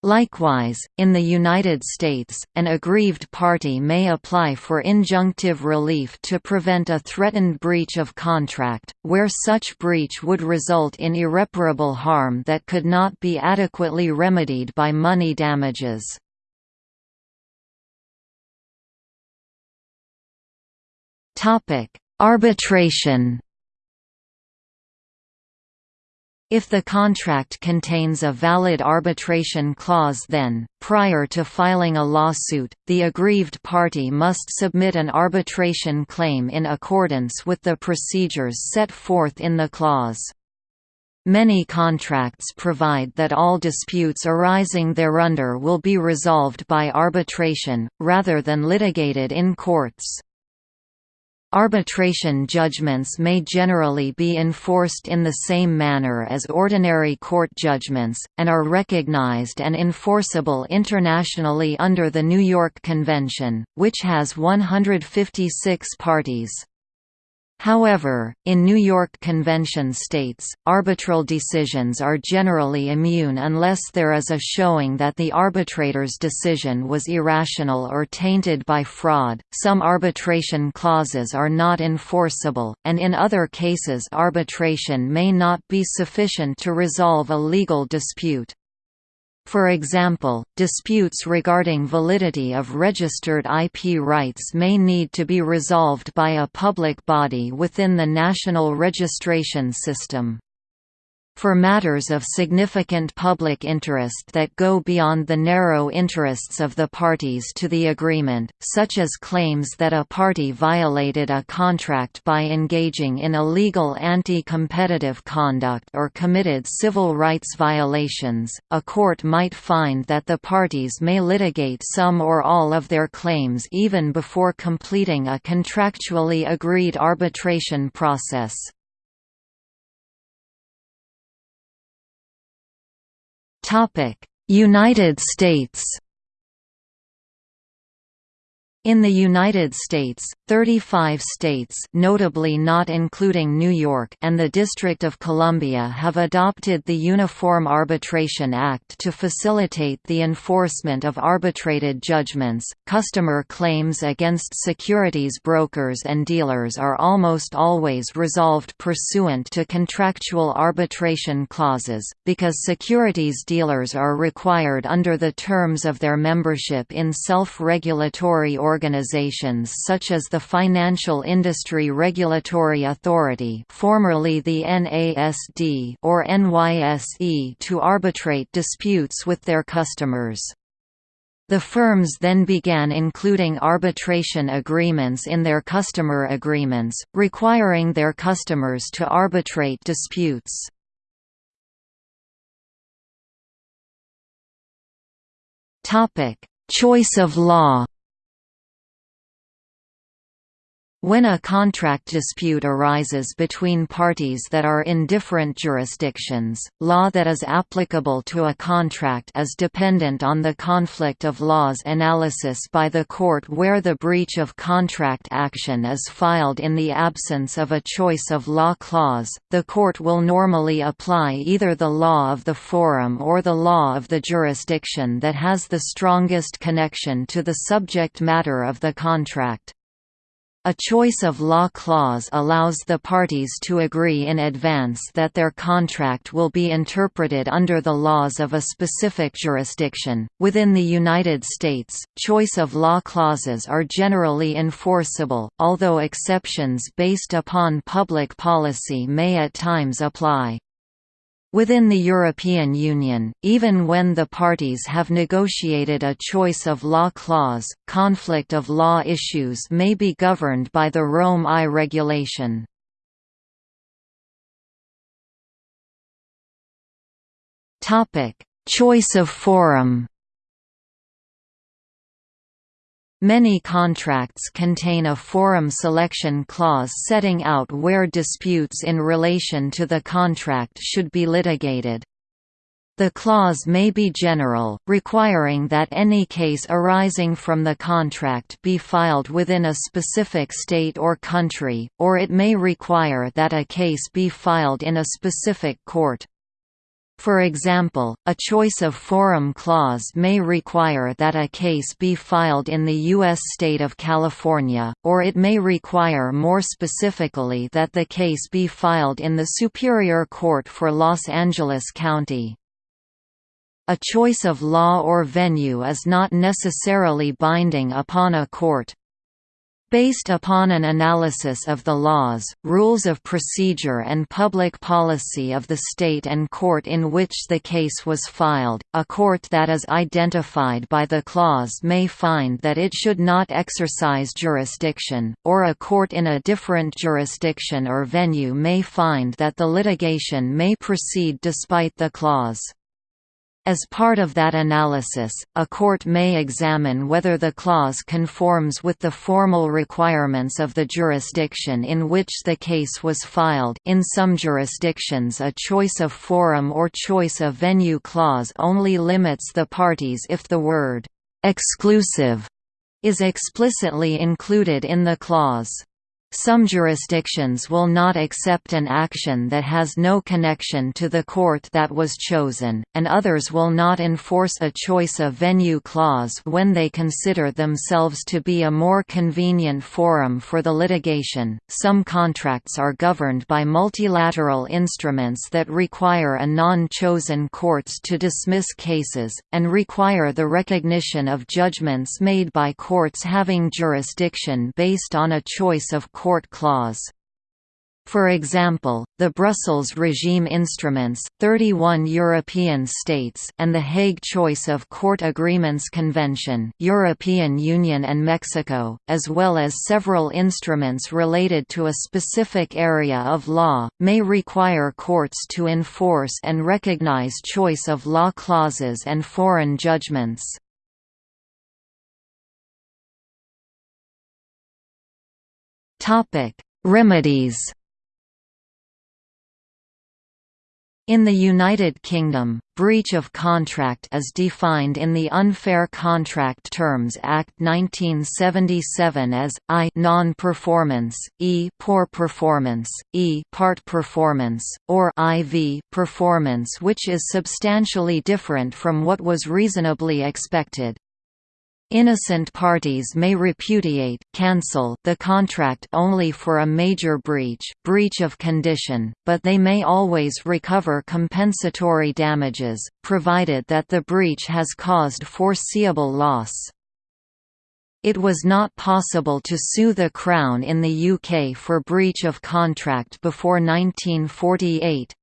Likewise, in the United States, an aggrieved party may apply for injunctive relief to prevent a threatened breach of contract, where such breach would result in irreparable harm that could not be adequately remedied by money damages. Arbitration if the contract contains a valid arbitration clause then, prior to filing a lawsuit, the aggrieved party must submit an arbitration claim in accordance with the procedures set forth in the clause. Many contracts provide that all disputes arising thereunder will be resolved by arbitration, rather than litigated in courts. Arbitration judgments may generally be enforced in the same manner as ordinary court judgments, and are recognized and enforceable internationally under the New York Convention, which has 156 parties. However, in New York Convention states, arbitral decisions are generally immune unless there is a showing that the arbitrator's decision was irrational or tainted by fraud. Some arbitration clauses are not enforceable, and in other cases arbitration may not be sufficient to resolve a legal dispute. For example, disputes regarding validity of registered IP rights may need to be resolved by a public body within the national registration system. For matters of significant public interest that go beyond the narrow interests of the parties to the agreement, such as claims that a party violated a contract by engaging in illegal anti-competitive conduct or committed civil rights violations, a court might find that the parties may litigate some or all of their claims even before completing a contractually agreed arbitration process. United States in the United States, 35 states notably not including New York and the District of Columbia have adopted the Uniform Arbitration Act to facilitate the enforcement of arbitrated judgments. Customer claims against securities brokers and dealers are almost always resolved pursuant to contractual arbitration clauses, because securities dealers are required under the terms of their membership in self-regulatory organizations such as the Financial Industry Regulatory Authority formerly the NASD or NYSE to arbitrate disputes with their customers. The firms then began including arbitration agreements in their customer agreements, requiring their customers to arbitrate disputes. Choice of law When a contract dispute arises between parties that are in different jurisdictions, law that is applicable to a contract is dependent on the conflict of laws analysis by the court where the breach of contract action is filed in the absence of a choice of law clause. The court will normally apply either the law of the forum or the law of the jurisdiction that has the strongest connection to the subject matter of the contract. A choice of law clause allows the parties to agree in advance that their contract will be interpreted under the laws of a specific jurisdiction. Within the United States, choice of law clauses are generally enforceable, although exceptions based upon public policy may at times apply. Within the European Union, even when the parties have negotiated a choice of law clause, conflict of law issues may be governed by the Rome I regulation. Choice of forum Many contracts contain a forum selection clause setting out where disputes in relation to the contract should be litigated. The clause may be general, requiring that any case arising from the contract be filed within a specific state or country, or it may require that a case be filed in a specific court. For example, a choice of forum clause may require that a case be filed in the U.S. state of California, or it may require more specifically that the case be filed in the Superior Court for Los Angeles County. A choice of law or venue is not necessarily binding upon a court. Based upon an analysis of the laws, rules of procedure and public policy of the state and court in which the case was filed, a court that is identified by the clause may find that it should not exercise jurisdiction, or a court in a different jurisdiction or venue may find that the litigation may proceed despite the clause. As part of that analysis, a court may examine whether the clause conforms with the formal requirements of the jurisdiction in which the case was filed in some jurisdictions a choice of forum or choice of venue clause only limits the parties if the word «exclusive» is explicitly included in the clause. Some jurisdictions will not accept an action that has no connection to the court that was chosen, and others will not enforce a choice of venue clause when they consider themselves to be a more convenient forum for the litigation. Some contracts are governed by multilateral instruments that require a non chosen courts to dismiss cases, and require the recognition of judgments made by courts having jurisdiction based on a choice of court clause. For example, the Brussels Regime Instruments 31 European states and the Hague Choice of Court Agreements Convention European Union and Mexico, as well as several instruments related to a specific area of law, may require courts to enforce and recognize choice of law clauses and foreign judgments. Topic: Remedies. In the United Kingdom, breach of contract is defined in the Unfair Contract Terms Act 1977 as i non-performance, e poor performance, e part performance, or iv performance which is substantially different from what was reasonably expected. Innocent parties may repudiate cancel the contract only for a major breach, breach of condition, but they may always recover compensatory damages, provided that the breach has caused foreseeable loss. It was not possible to sue the Crown in the UK for breach of contract before 1948.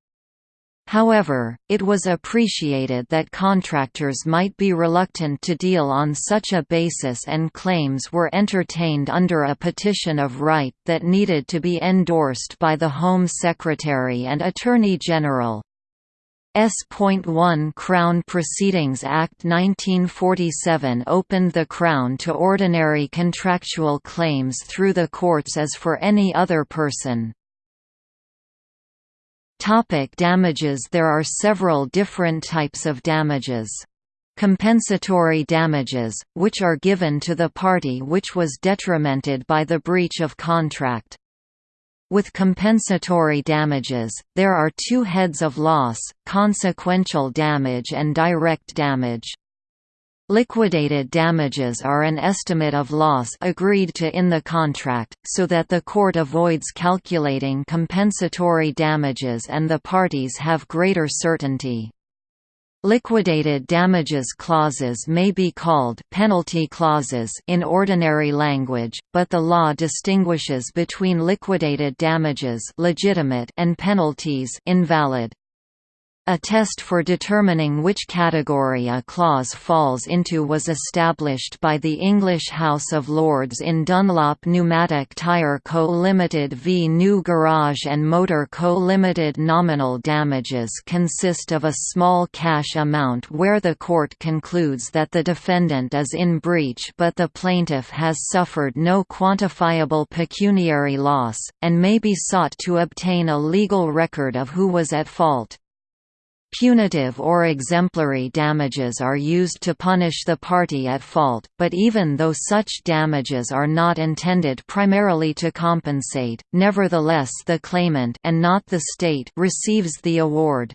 However, it was appreciated that contractors might be reluctant to deal on such a basis and claims were entertained under a petition of right that needed to be endorsed by the Home Secretary and Attorney General. S.1 Crown Proceedings Act 1947 opened the Crown to ordinary contractual claims through the courts as for any other person. Topic damages There are several different types of damages. Compensatory damages, which are given to the party which was detrimented by the breach of contract. With compensatory damages, there are two heads of loss, consequential damage and direct damage. Liquidated damages are an estimate of loss agreed to in the contract, so that the court avoids calculating compensatory damages and the parties have greater certainty. Liquidated damages clauses may be called penalty clauses in ordinary language, but the law distinguishes between liquidated damages legitimate and penalties invalid. A test for determining which category a clause falls into was established by the English House of Lords in Dunlop Pneumatic Tyre Co Limited v New Garage and Motor Co Limited. Nominal damages consist of a small cash amount where the court concludes that the defendant is in breach but the plaintiff has suffered no quantifiable pecuniary loss, and may be sought to obtain a legal record of who was at fault. Punitive or exemplary damages are used to punish the party at fault, but even though such damages are not intended primarily to compensate, nevertheless the claimant and not the state receives the award.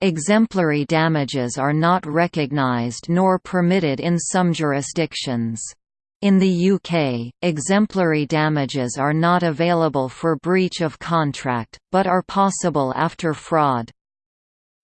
Exemplary damages are not recognized nor permitted in some jurisdictions. In the UK, exemplary damages are not available for breach of contract, but are possible after fraud.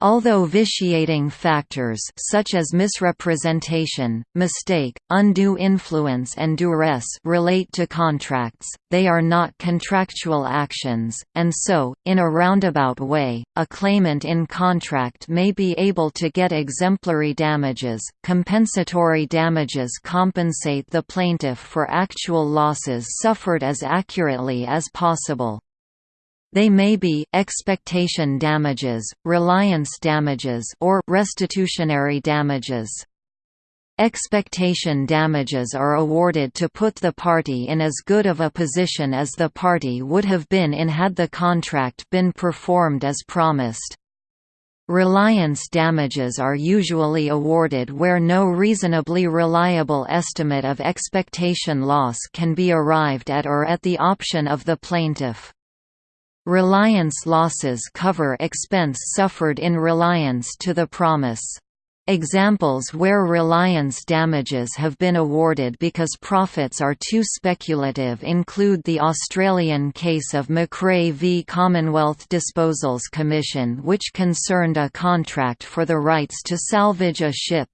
Although vitiating factors such as misrepresentation, mistake, undue influence and duress relate to contracts, they are not contractual actions, and so, in a roundabout way, a claimant in contract may be able to get exemplary damages. Compensatory damages compensate the plaintiff for actual losses suffered as accurately as possible. They may be expectation damages, reliance damages or restitutionary damages. Expectation damages are awarded to put the party in as good of a position as the party would have been in had the contract been performed as promised. Reliance damages are usually awarded where no reasonably reliable estimate of expectation loss can be arrived at or at the option of the plaintiff. Reliance losses cover expense suffered in reliance to the promise. Examples where reliance damages have been awarded because profits are too speculative include the Australian case of McRae v Commonwealth Disposals Commission which concerned a contract for the rights to salvage a ship.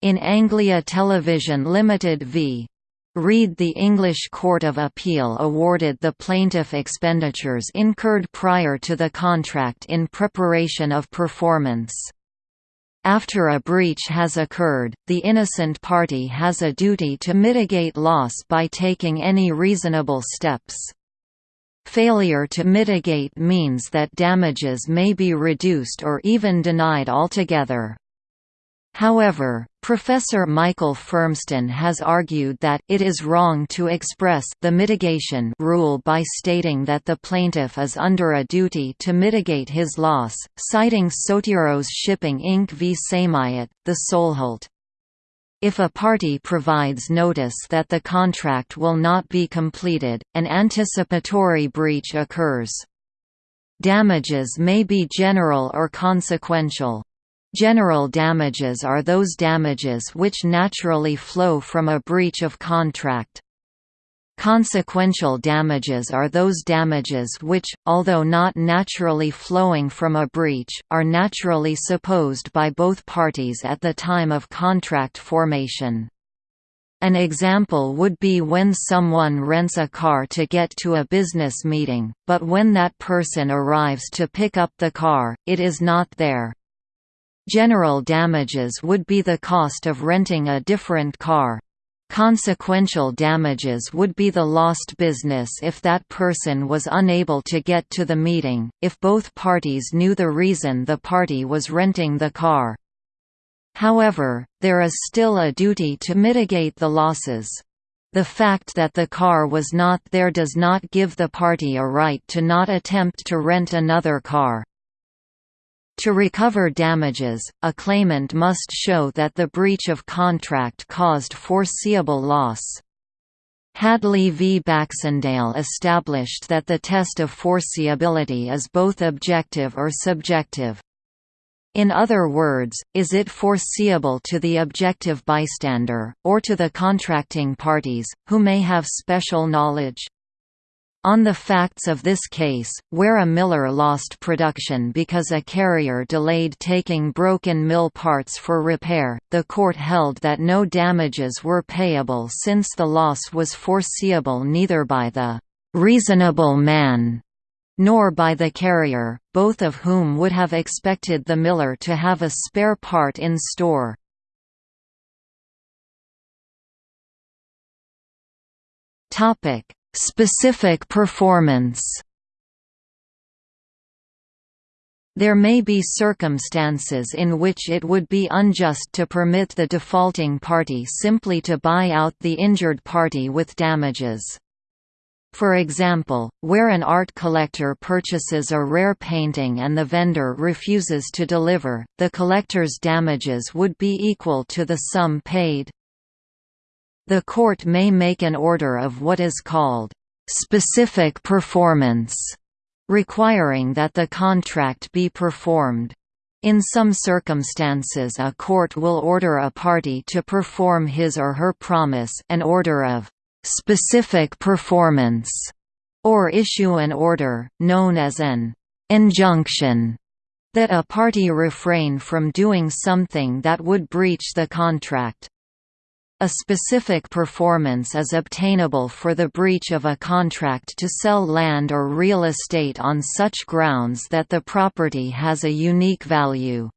In Anglia Television Limited v. Reed the English Court of Appeal awarded the plaintiff expenditures incurred prior to the contract in preparation of performance. After a breach has occurred, the innocent party has a duty to mitigate loss by taking any reasonable steps. Failure to mitigate means that damages may be reduced or even denied altogether. However, Professor Michael Furmston has argued that it is wrong to express the mitigation rule by stating that the plaintiff is under a duty to mitigate his loss, citing Sotiros Shipping Inc. v. Sameiet, the Solholt. If a party provides notice that the contract will not be completed, an anticipatory breach occurs. Damages may be general or consequential. General damages are those damages which naturally flow from a breach of contract. Consequential damages are those damages which, although not naturally flowing from a breach, are naturally supposed by both parties at the time of contract formation. An example would be when someone rents a car to get to a business meeting, but when that person arrives to pick up the car, it is not there. General damages would be the cost of renting a different car. Consequential damages would be the lost business if that person was unable to get to the meeting, if both parties knew the reason the party was renting the car. However, there is still a duty to mitigate the losses. The fact that the car was not there does not give the party a right to not attempt to rent another car. To recover damages, a claimant must show that the breach of contract caused foreseeable loss. Hadley v. Baxendale established that the test of foreseeability is both objective or subjective. In other words, is it foreseeable to the objective bystander, or to the contracting parties, who may have special knowledge? On the facts of this case, where a miller lost production because a carrier delayed taking broken mill parts for repair, the court held that no damages were payable since the loss was foreseeable neither by the reasonable man nor by the carrier, both of whom would have expected the miller to have a spare part in store. Specific performance There may be circumstances in which it would be unjust to permit the defaulting party simply to buy out the injured party with damages. For example, where an art collector purchases a rare painting and the vendor refuses to deliver, the collector's damages would be equal to the sum paid. The court may make an order of what is called specific performance, requiring that the contract be performed. In some circumstances a court will order a party to perform his or her promise an order of specific performance, or issue an order, known as an injunction, that a party refrain from doing something that would breach the contract. A specific performance is obtainable for the breach of a contract to sell land or real estate on such grounds that the property has a unique value.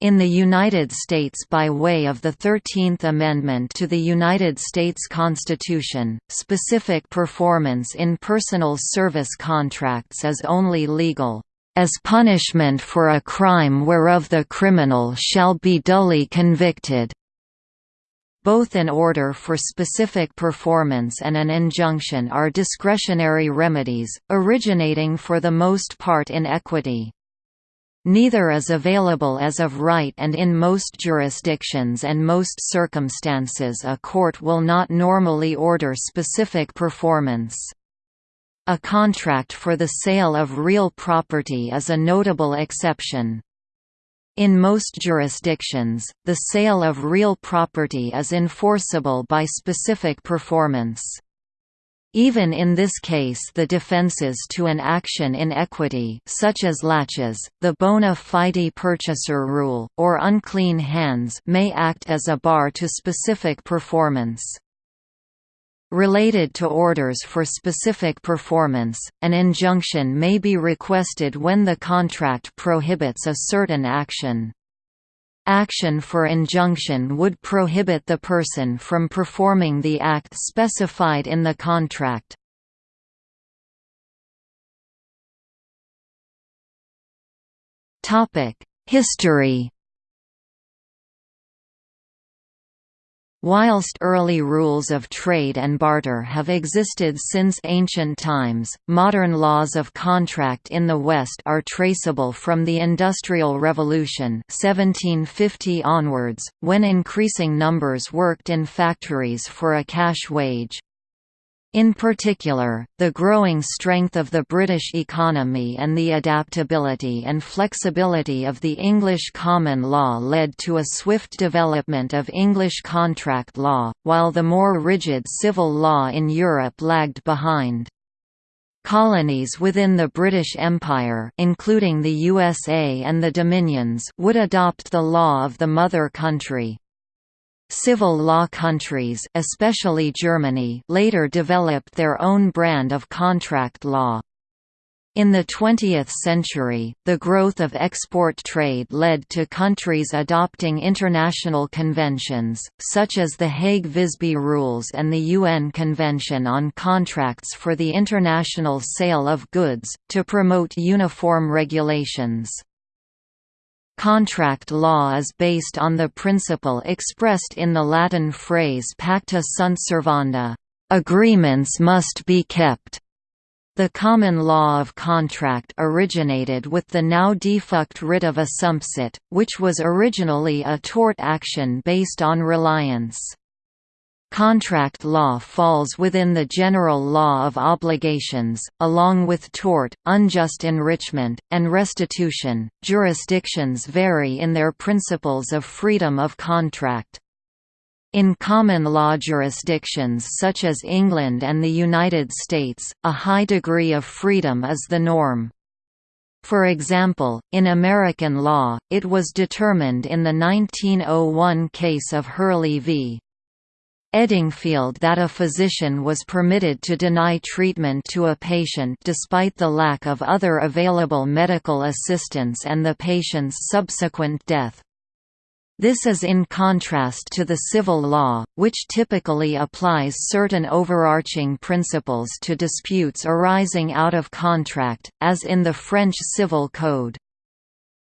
In the United States by way of the Thirteenth Amendment to the United States Constitution, specific performance in personal service contracts is only legal, "...as punishment for a crime whereof the criminal shall be duly convicted." Both an order for specific performance and an injunction are discretionary remedies, originating for the most part in equity. Neither is available as of right and in most jurisdictions and most circumstances a court will not normally order specific performance. A contract for the sale of real property is a notable exception. In most jurisdictions, the sale of real property is enforceable by specific performance. Even in this case the defenses to an action in equity such as laches, the bona fide purchaser rule, or unclean hands may act as a bar to specific performance. Related to orders for specific performance, an injunction may be requested when the contract prohibits a certain action. Action for injunction would prohibit the person from performing the act specified in the contract. History Whilst early rules of trade and barter have existed since ancient times, modern laws of contract in the West are traceable from the Industrial Revolution 1750 onwards, when increasing numbers worked in factories for a cash wage. In particular, the growing strength of the British economy and the adaptability and flexibility of the English common law led to a swift development of English contract law, while the more rigid civil law in Europe lagged behind. Colonies within the British Empire including the USA and the Dominions would adopt the law of the mother country. Civil law countries especially Germany later developed their own brand of contract law. In the 20th century, the growth of export trade led to countries adopting international conventions, such as the Hague-Visby Rules and the UN Convention on Contracts for the International Sale of Goods, to promote uniform regulations. Contract law is based on the principle expressed in the Latin phrase pacta sunt servanda, agreements must be kept. The common law of contract originated with the now defunct writ of assumpsit, which was originally a tort action based on reliance. Contract law falls within the general law of obligations, along with tort, unjust enrichment, and restitution. Jurisdictions vary in their principles of freedom of contract. In common law jurisdictions such as England and the United States, a high degree of freedom is the norm. For example, in American law, it was determined in the 1901 case of Hurley v. Eddingfield that a physician was permitted to deny treatment to a patient despite the lack of other available medical assistance and the patient's subsequent death. This is in contrast to the civil law, which typically applies certain overarching principles to disputes arising out of contract, as in the French Civil Code.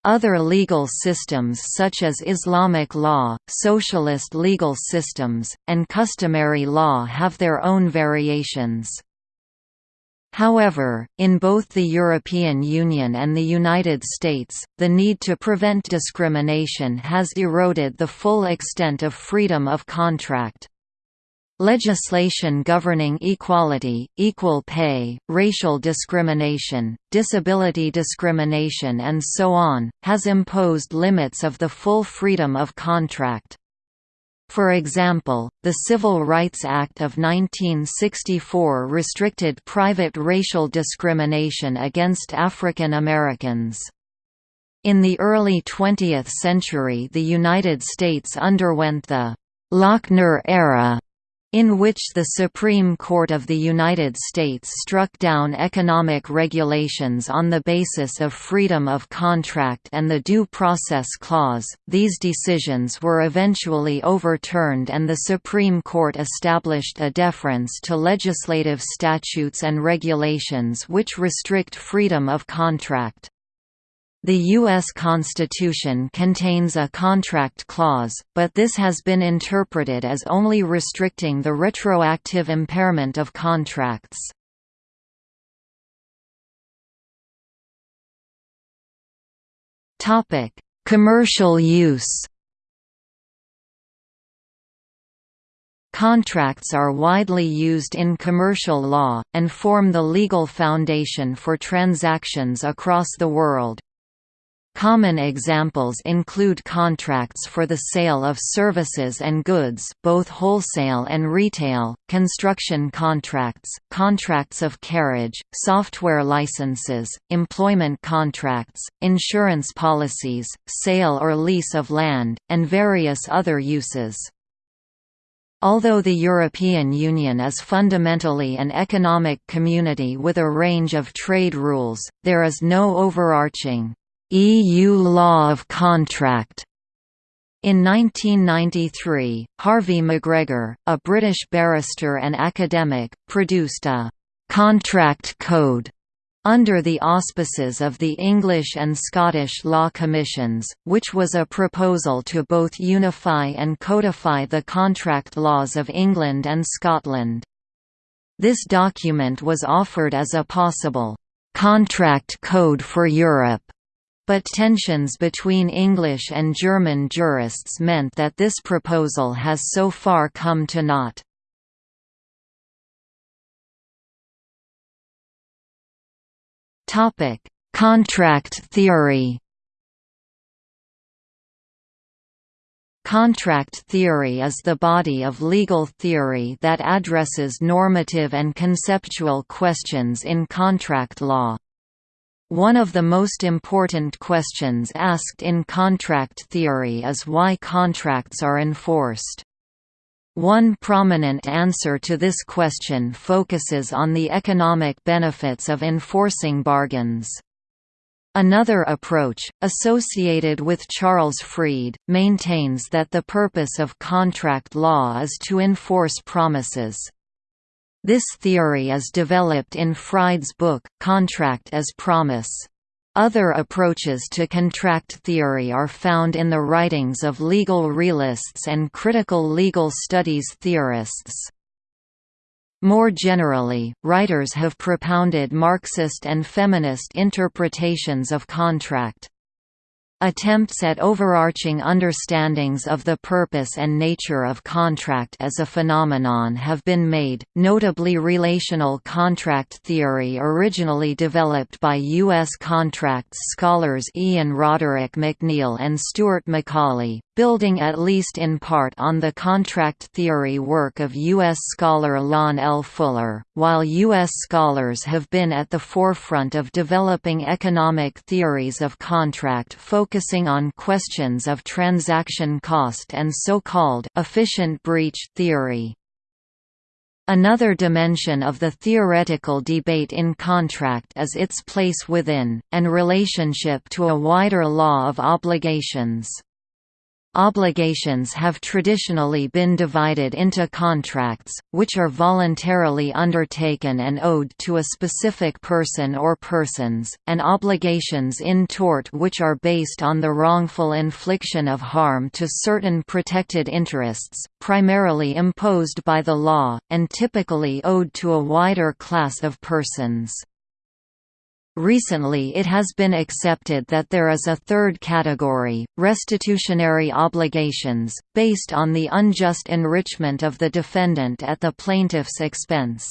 Other legal systems such as Islamic law, socialist legal systems, and customary law have their own variations. However, in both the European Union and the United States, the need to prevent discrimination has eroded the full extent of freedom of contract. Legislation governing equality, equal pay, racial discrimination, disability discrimination and so on, has imposed limits of the full freedom of contract. For example, the Civil Rights Act of 1964 restricted private racial discrimination against African Americans. In the early 20th century the United States underwent the «Lochner era» in which the Supreme Court of the United States struck down economic regulations on the basis of freedom of contract and the Due Process Clause. These decisions were eventually overturned and the Supreme Court established a deference to legislative statutes and regulations which restrict freedom of contract. The U.S. Constitution contains a contract clause, but this has been interpreted as only restricting the retroactive impairment of contracts. Commercial use Contracts are widely used in commercial law, and form the legal foundation for transactions across the world. Common examples include contracts for the sale of services and goods both wholesale and retail, construction contracts, contracts of carriage, software licenses, employment contracts, insurance policies, sale or lease of land, and various other uses. Although the European Union is fundamentally an economic community with a range of trade rules, there is no overarching EU law of contract. In 1993, Harvey McGregor, a British barrister and academic, produced a «contract code» under the auspices of the English and Scottish Law Commissions, which was a proposal to both unify and codify the contract laws of England and Scotland. This document was offered as a possible «contract code for Europe» But tensions between English and German jurists meant that this proposal has so far come to naught. Contract theory Contract theory is the body of legal theory that addresses normative and conceptual questions in contract law. One of the most important questions asked in contract theory is why contracts are enforced. One prominent answer to this question focuses on the economic benefits of enforcing bargains. Another approach, associated with Charles Fried, maintains that the purpose of contract law is to enforce promises. This theory is developed in Fried's book, Contract as Promise. Other approaches to contract theory are found in the writings of legal realists and critical legal studies theorists. More generally, writers have propounded Marxist and feminist interpretations of contract. Attempts at overarching understandings of the purpose and nature of contract as a phenomenon have been made, notably relational contract theory originally developed by U.S. contracts scholars Ian Roderick MacNeil and Stuart Macaulay, building at least in part on the contract theory work of U.S. scholar Lon L. Fuller, while U.S. scholars have been at the forefront of developing economic theories of contract focusing on questions of transaction cost and so-called efficient breach theory. Another dimension of the theoretical debate in contract is its place within, and relationship to a wider law of obligations. Obligations have traditionally been divided into contracts, which are voluntarily undertaken and owed to a specific person or persons, and obligations in tort which are based on the wrongful infliction of harm to certain protected interests, primarily imposed by the law, and typically owed to a wider class of persons. Recently it has been accepted that there is a third category, restitutionary obligations, based on the unjust enrichment of the defendant at the plaintiff's expense.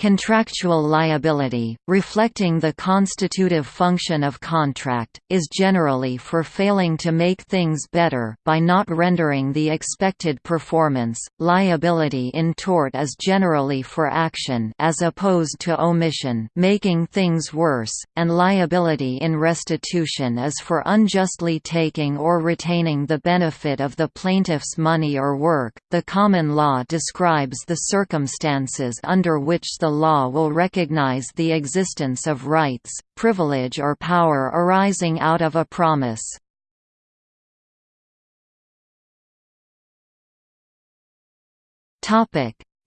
Contractual liability, reflecting the constitutive function of contract, is generally for failing to make things better by not rendering the expected performance. Liability in tort is generally for action as opposed to omission, making things worse, and liability in restitution is for unjustly taking or retaining the benefit of the plaintiff's money or work. The common law describes the circumstances under which the law will recognize the existence of rights, privilege or power arising out of a promise.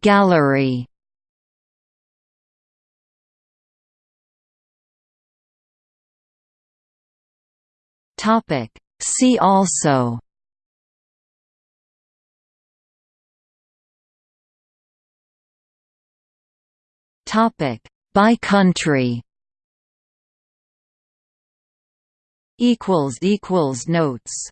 Gallery See also Topic by country. Equals equals notes